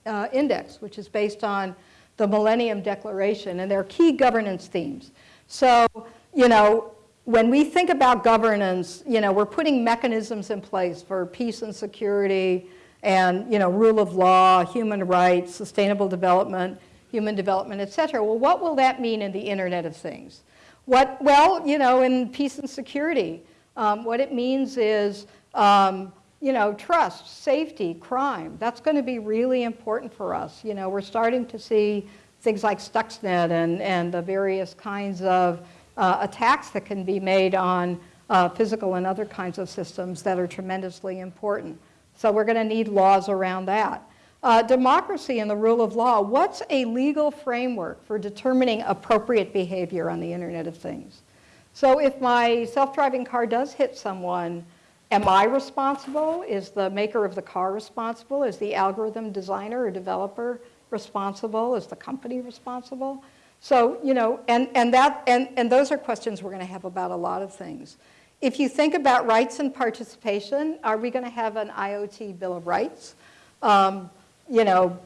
uh, Index, which is based on the Millennium Declaration, and there are key governance themes. So, you know, when we think about governance, you know, we're putting mechanisms in place for peace and security and, you know, rule of law, human rights, sustainable development, human development, et cetera. Well, what will that mean in the Internet of Things? What, well, you know, in peace and security, um, what it means is um, you know, trust, safety, crime, that's going to be really important for us. You know, we're starting to see things like Stuxnet and, and the various kinds of uh, attacks that can be made on uh, physical and other kinds of systems that are tremendously important. So we're going to need laws around that. Uh, democracy and the rule of law, what's a legal framework for determining appropriate behavior on the Internet of Things? So if my self-driving car does hit someone, Am I responsible? Is the maker of the car responsible? Is the algorithm designer or developer responsible? Is the company responsible? So, you know, and, and, that, and, and those are questions we're going to have about a lot of things. If you think about rights and participation, are we going to have an IoT Bill of Rights? Um, you know,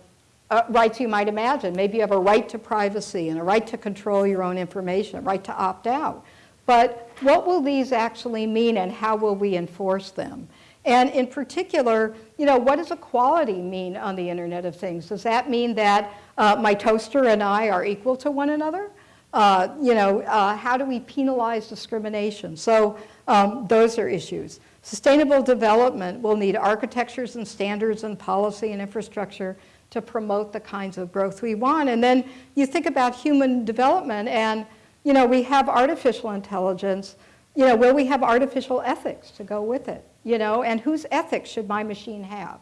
uh, rights you might imagine. Maybe you have a right to privacy and a right to control your own information, a right to opt out. But what will these actually mean and how will we enforce them? And in particular, you know, what does equality mean on the Internet of Things? Does that mean that uh, my toaster and I are equal to one another? Uh, you know, uh, how do we penalize discrimination? So um, those are issues. Sustainable development will need architectures and standards and policy and infrastructure to promote the kinds of growth we want. And then you think about human development and you know, we have artificial intelligence, you know, will we have artificial ethics to go with it? You know, and whose ethics should my machine have?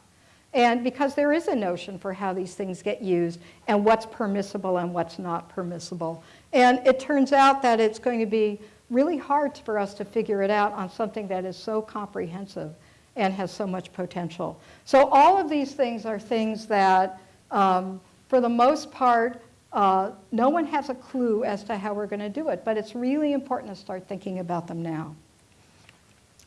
And because there is a notion for how these things get used and what's permissible and what's not permissible. And it turns out that it's going to be really hard for us to figure it out on something that is so comprehensive and has so much potential. So all of these things are things that, um, for the most part, uh, no one has a clue as to how we're going to do it, but it's really important to start thinking about them now.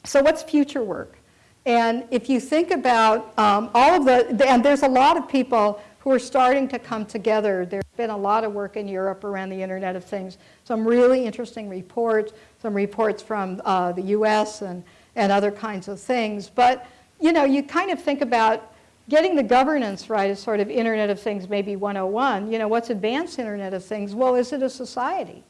So what's future work? And if you think about um, all of the, and there's a lot of people who are starting to come together. There's been a lot of work in Europe around the Internet of Things, some really interesting reports, some reports from uh, the US and, and other kinds of things. But, you know, you kind of think about getting the governance right as sort of Internet of Things maybe 101. You know, what's advanced Internet of Things? Well, is it a society?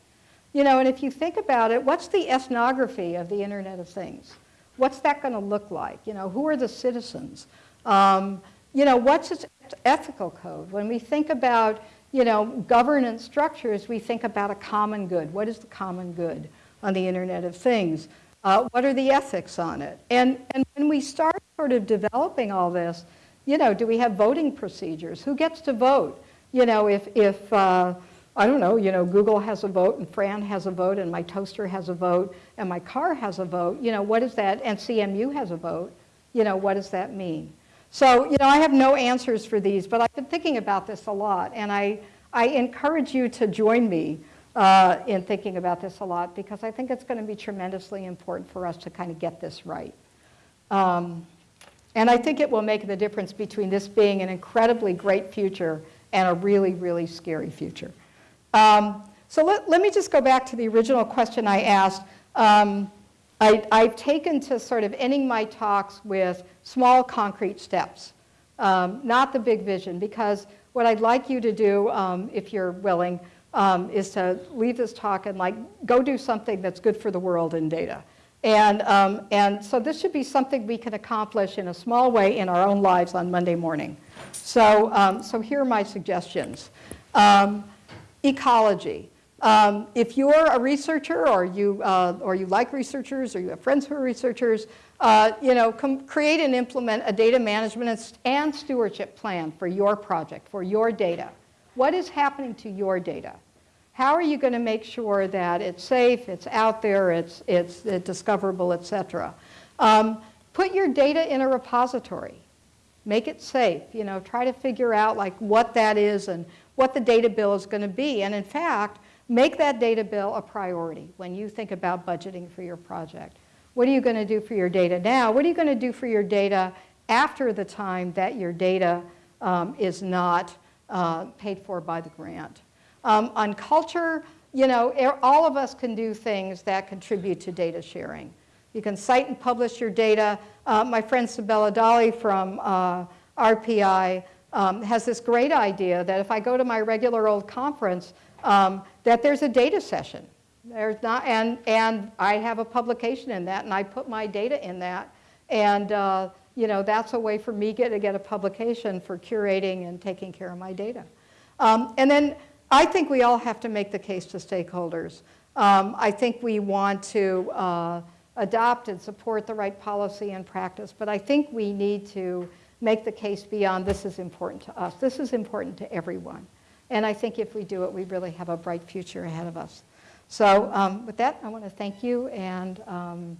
You know, and if you think about it, what's the ethnography of the Internet of Things? What's that going to look like? You know, who are the citizens? Um, you know, what's its ethical code? When we think about, you know, governance structures, we think about a common good. What is the common good on the Internet of Things? Uh, what are the ethics on it? And, and when we start sort of developing all this, you know, do we have voting procedures? Who gets to vote? You know, if, if uh, I don't know, you know, Google has a vote and Fran has a vote and my toaster has a vote and my car has a vote, you know, what is that? And CMU has a vote, you know, what does that mean? So, you know, I have no answers for these, but I've been thinking about this a lot, and I, I encourage you to join me uh, in thinking about this a lot because I think it's going to be tremendously important for us to kind of get this right. Um, and I think it will make the difference between this being an incredibly great future and a really, really scary future. Um, so let, let me just go back to the original question I asked. Um, I, I've taken to sort of ending my talks with small concrete steps, um, not the big vision, because what I'd like you to do, um, if you're willing, um, is to leave this talk and like go do something that's good for the world in data. And, um, and so this should be something we can accomplish in a small way in our own lives on Monday morning. So, so here are my suggestions. Um, ecology. Um, if you're a researcher or you, uh, or you like researchers or you have friends who are researchers, uh, you know, create and implement a data management and stewardship plan for your project, for your data. What is happening to your data? How are you going to make sure that it's safe, it's out there, it's, it's, it's discoverable, et cetera? Um, put your data in a repository. Make it safe. You know, try to figure out like what that is and what the data bill is going to be. And in fact, Make that data bill a priority when you think about budgeting for your project. What are you going to do for your data now? What are you going to do for your data after the time that your data um, is not uh, paid for by the grant? Um, on culture, you know, all of us can do things that contribute to data sharing. You can cite and publish your data. Uh, my friend Sabella Dali from uh, RPI um, has this great idea that if I go to my regular old conference, um, that there's a data session. There's not, and, and I have a publication in that, and I put my data in that. And, uh, you know, that's a way for me get, to get a publication for curating and taking care of my data. Um, and then I think we all have to make the case to stakeholders. Um, I think we want to uh, adopt and support the right policy and practice, but I think we need to make the case beyond this is important to us. This is important to everyone. And I think if we do it, we really have a bright future ahead of us. So um, with that, I want to thank you and um,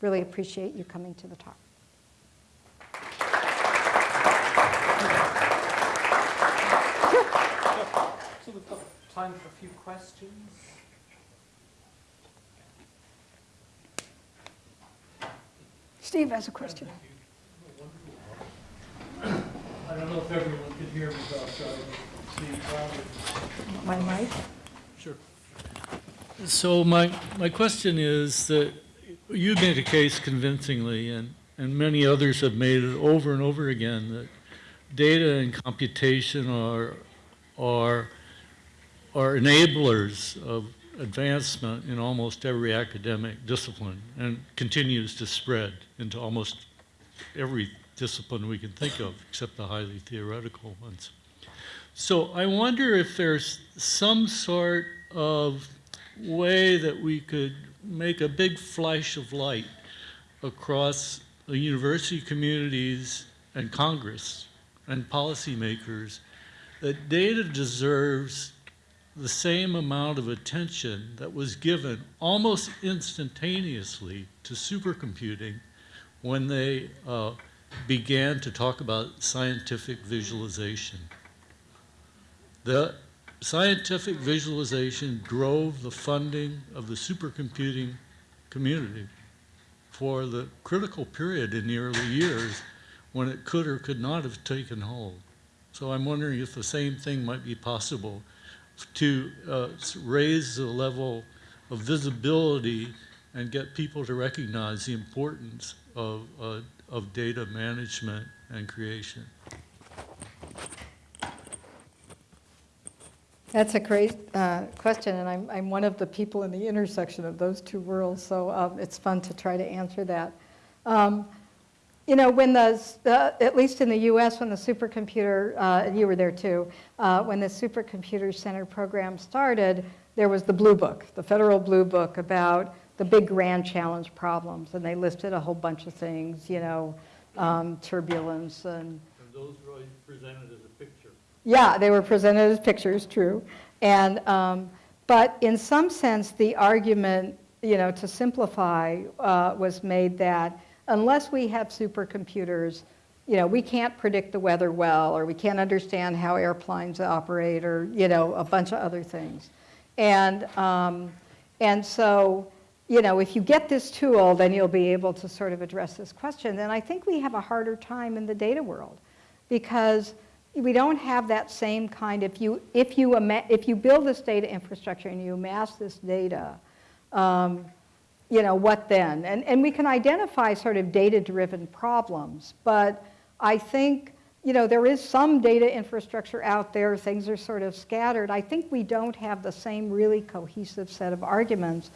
really appreciate you coming to the talk. So we've got time for a few questions. Steve has a question. I don't know if everyone could hear me, but uh, my mic? Sure. So my, my question is that you made a case convincingly, and, and many others have made it over and over again, that data and computation are, are, are enablers of advancement in almost every academic discipline and continues to spread into almost every discipline we can think of, except the highly theoretical ones. So I wonder if there's some sort of way that we could make a big flash of light across the university communities and Congress and policymakers that data deserves the same amount of attention that was given almost instantaneously to supercomputing when they uh, began to talk about scientific visualization. The scientific visualization drove the funding of the supercomputing community for the critical period in the early years when it could or could not have taken hold. So I'm wondering if the same thing might be possible to uh, raise the level of visibility and get people to recognize the importance of, uh, of data management and creation. That's a great uh, question, and I'm, I'm one of the people in the intersection of those two worlds, so um, it's fun to try to answer that. Um, You know, when the, uh, at least in the US, when the supercomputer, uh, you were there too, uh, when the Supercomputer Center program started, there was the Blue Book, the federal Blue Book about the big grand challenge problems, and they listed a whole bunch of things, you know, um, turbulence and And those were presented as a picture. yeah, they were presented as pictures, true. And, um, but in some sense, the argument, you know, to simplify, uh, was made that unless we have supercomputers, you know, we can't predict the weather well, or we can't understand how airplanes operate, or, you know, a bunch of other things. And, um, and so, you know, if you get this tool, then you'll be able to sort of address this question. And I think we have a harder time in the data world because we don't have that same kind, if you, if you, if you build this data infrastructure and you amass this data, um, you know, what then? And, and we can identify sort of data-driven problems, but I think, you know, there is some data infrastructure out there, things are sort of scattered. I think we don't have the same really cohesive set of arguments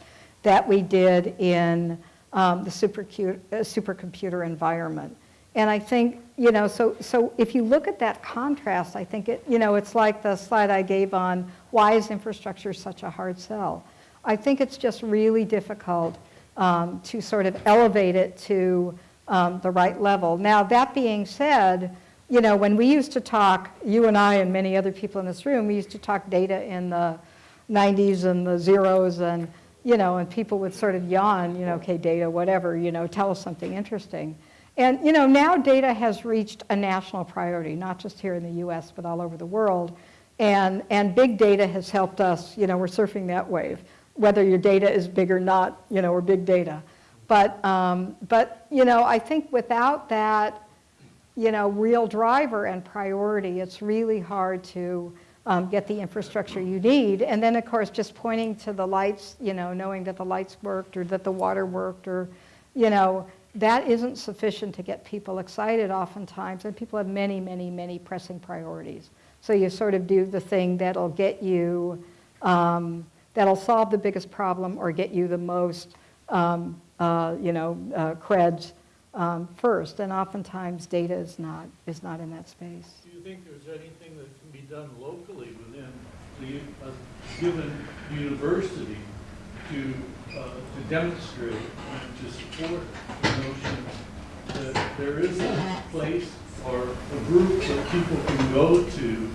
that we did in um, the uh, supercomputer environment. And I think, you know, so, so if you look at that contrast, I think it, you know, it's like the slide I gave on why is infrastructure such a hard sell? I think it's just really difficult um, to sort of elevate it to um, the right level. Now, that being said, you know, when we used to talk, you and I and many other people in this room, we used to talk data in the 90s and the zeros and, you know, and people would sort of yawn, you know, okay, data, whatever, you know, tell us something interesting. And, you know, now data has reached a national priority, not just here in the US, but all over the world. And, and big data has helped us, you know, we're surfing that wave, whether your data is big or not, you know, or big data. But, um, but, you know, I think without that, you know, real driver and priority, it's really hard to um, get the infrastructure you need. And then, of course, just pointing to the lights, you know, knowing that the lights worked or that the water worked or, you know, that isn't sufficient to get people excited oftentimes. And people have many, many, many pressing priorities. So you sort of do the thing that'll get you, um, that'll solve the biggest problem or get you the most, um, uh, you know, uh, creds um, first. And oftentimes data is not, is not in that space. Do you think there's anything that done locally within the, a given university to, uh, to demonstrate and to support the notion that there is a place or a group that people can go to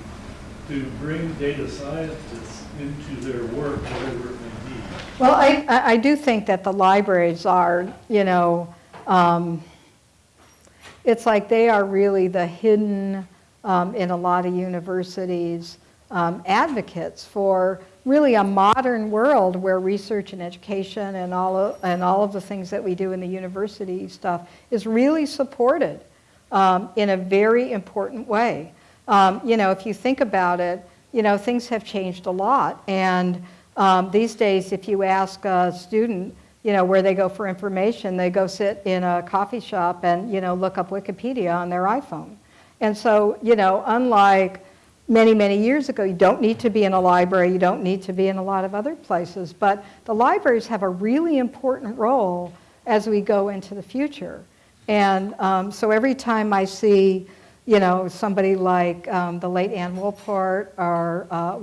to bring data scientists into their work, whatever it may be? Well, I, I I do think that the libraries are, you know, um, it's like they are really the hidden, um, in a lot of universities, um, advocates for really a modern world where research and education and all of, and all of the things that we do in the university stuff is really supported um, in a very important way. Um, you know, if you think about it, you know, things have changed a lot. And um, these days, if you ask a student, you know, where they go for information, they go sit in a coffee shop and, you know, look up Wikipedia on their iPhone. And so, you know, unlike many, many years ago, you don't need to be in a library, you don't need to be in a lot of other places, but the libraries have a really important role as we go into the future. And um, so every time I see, you know, somebody like um, the late Ann Wolpert or uh,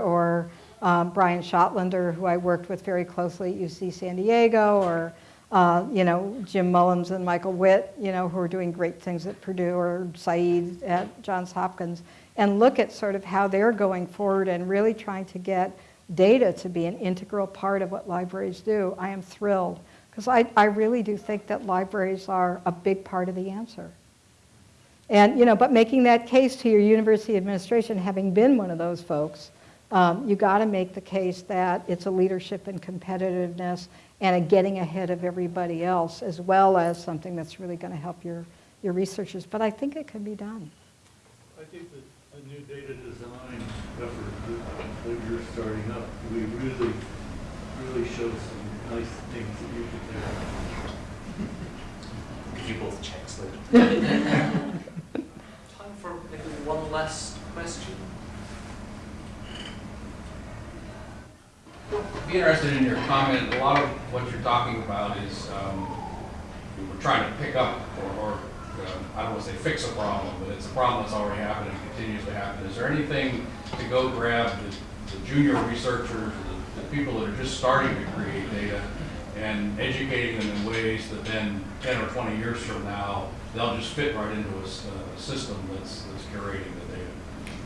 or um, Brian Schottlaender, who I worked with very closely at UC San Diego, or uh, you know, Jim Mullins and Michael Witt, you know, who are doing great things at Purdue, or Sayeed at Johns Hopkins, and look at sort of how they're going forward and really trying to get data to be an integral part of what libraries do, I am thrilled. Because I, I really do think that libraries are a big part of the answer. And, you know, but making that case to your university administration, having been one of those folks, um, you got to make the case that it's a leadership and competitiveness and a getting ahead of everybody else, as well as something that's really going to help your, your researchers. But I think it can be done. I think that the new data design effort that- that you're starting up, we really, really showed some nice things that you could do. Give you both checks later. Time for maybe one last question. Be interested in your comment, a lot of what you're talking about is, um, we're trying to pick up or, or, um, I don't want to say fix a problem, but it's a problem that's already happened and continues to happen. Is there anything to go grab the, the junior researchers, the, the people that are just starting to create data and educating them in ways that then ten or twenty years from now, they'll just fit right into a system that's, that's curating data?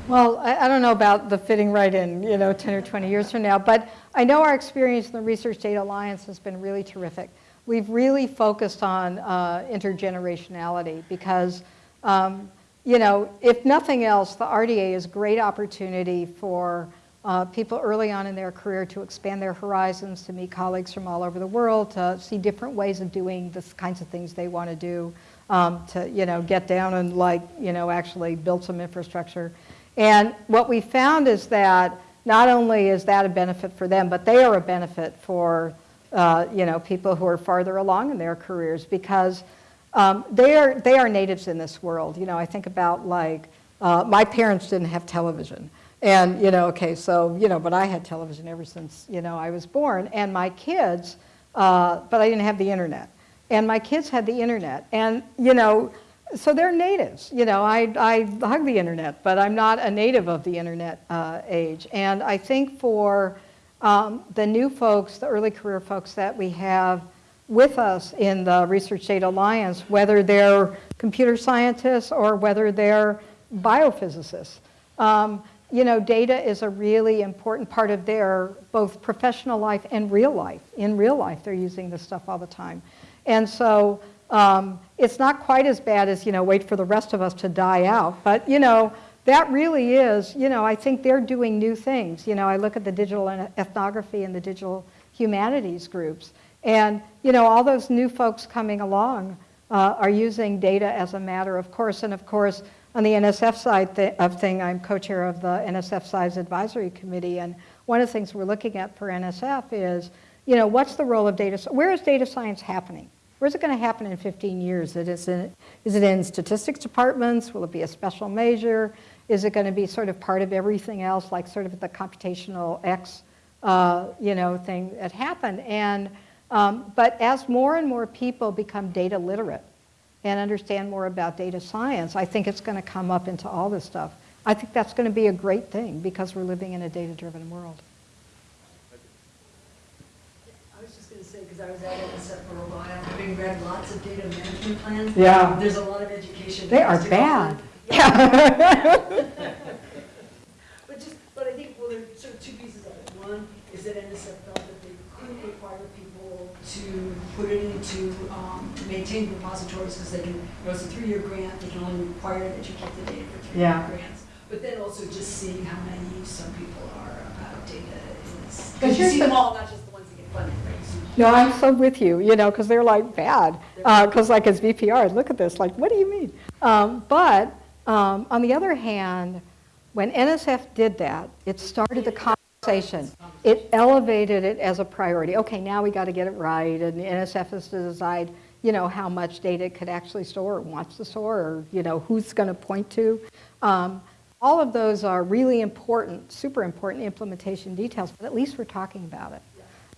Well, I, I don't know about the fitting right in, you know, 10 or 20 years from now, but I know our experience in the Research Data Alliance has been really terrific. We've really focused on uh, intergenerationality because, um, you know, if nothing else, the RDA is a great opportunity for uh, people early on in their career to expand their horizons, to meet colleagues from all over the world, to see different ways of doing the kinds of things they want to do, um, to, you know, get down and like, you know, actually build some infrastructure. And what we found is that not only is that a benefit for them, but they are a benefit for, uh, you know, people who are farther along in their careers because um, they, are, they are natives in this world. You know, I think about like, uh, my parents didn't have television. And, you know, okay, so, you know, but I had television ever since, you know, I was born. And my kids, uh, but I didn't have the internet. And my kids had the internet. And, you know, so they're natives. You know, I, I hug the internet, but I'm not a native of the internet uh, age. And I think for um, the new folks, the early career folks that we have with us in the Research Data Alliance, whether they're computer scientists or whether they're biophysicists, um, you know, data is a really important part of their both professional life and real life. In real life, they're using this stuff all the time. And so um, it's not quite as bad as, you know, wait for the rest of us to die out. But, you know, that really is, you know, I think they're doing new things. You know, I look at the digital ethnography and the digital humanities groups. And, you know, all those new folks coming along uh, are using data as a matter of course. And of course, on the NSF side th of thing, I'm co-chair of the NSF Science Advisory Committee. And one of the things we're looking at for NSF is, you know, what's the role of data? Where is data science happening? Where's it going to happen in 15 years? Is it, in, is it in statistics departments? Will it be a special major? Is it going to be sort of part of everything else, like sort of the computational X, uh, you know, thing that happened? And, um, but as more and more people become data literate and understand more about data science, I think it's going to come up into all this stuff. I think that's going to be a great thing because we're living in a data-driven world. I was just gonna say, because I was at NSF for a while, having read lots of data management plans. Yeah. There's a lot of education. They are has to go bad. Yeah. But just, but I think, well, there's sort of two pieces of it. One is that NSF felt that they couldn't require people to put it into, um, maintain repositories, because they can, you know, it's a three-year grant, they can only require that you keep the data for three-year Yeah. grants. But then also just seeing how naive some people are about data is, because you see the- them all, not just the ones that get funded, right? See No, I'm so with you, you know, because they're like bad. Because like as VPR, look at this, like, what do you mean? Um, but um, on the other hand, when NSF did that, it started the conversation. It elevated it as a priority. Okay, now we got to get it right, and NSF has to decide, you know, how much data it could actually store, or wants to store, or you know, who's going to point to. Um, all of those are really important, super important implementation details, but at least we're talking about it.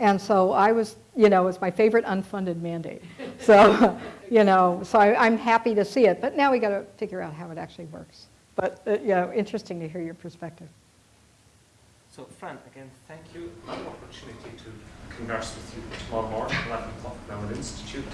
And so I was, you know, it's my favorite unfunded mandate. So, you know, so I, I'm happy to see it, but now we got to figure out how it actually works. But, uh, you know, interesting to hear your perspective. So Fran, again, thank you. Another opportunity to converse with you tomorrow morning at 11 o'clock at Mellon Institute.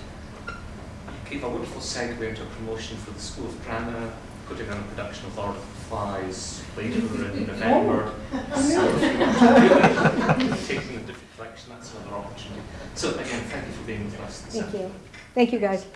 Gave a wonderful segue into promotion for the School of Drama, putting on a production of Lord of the Flies later in November. So if you want to really take in a different direction, that's another opportunity. So again, thank you for being with us Thank you. Thank you, guys.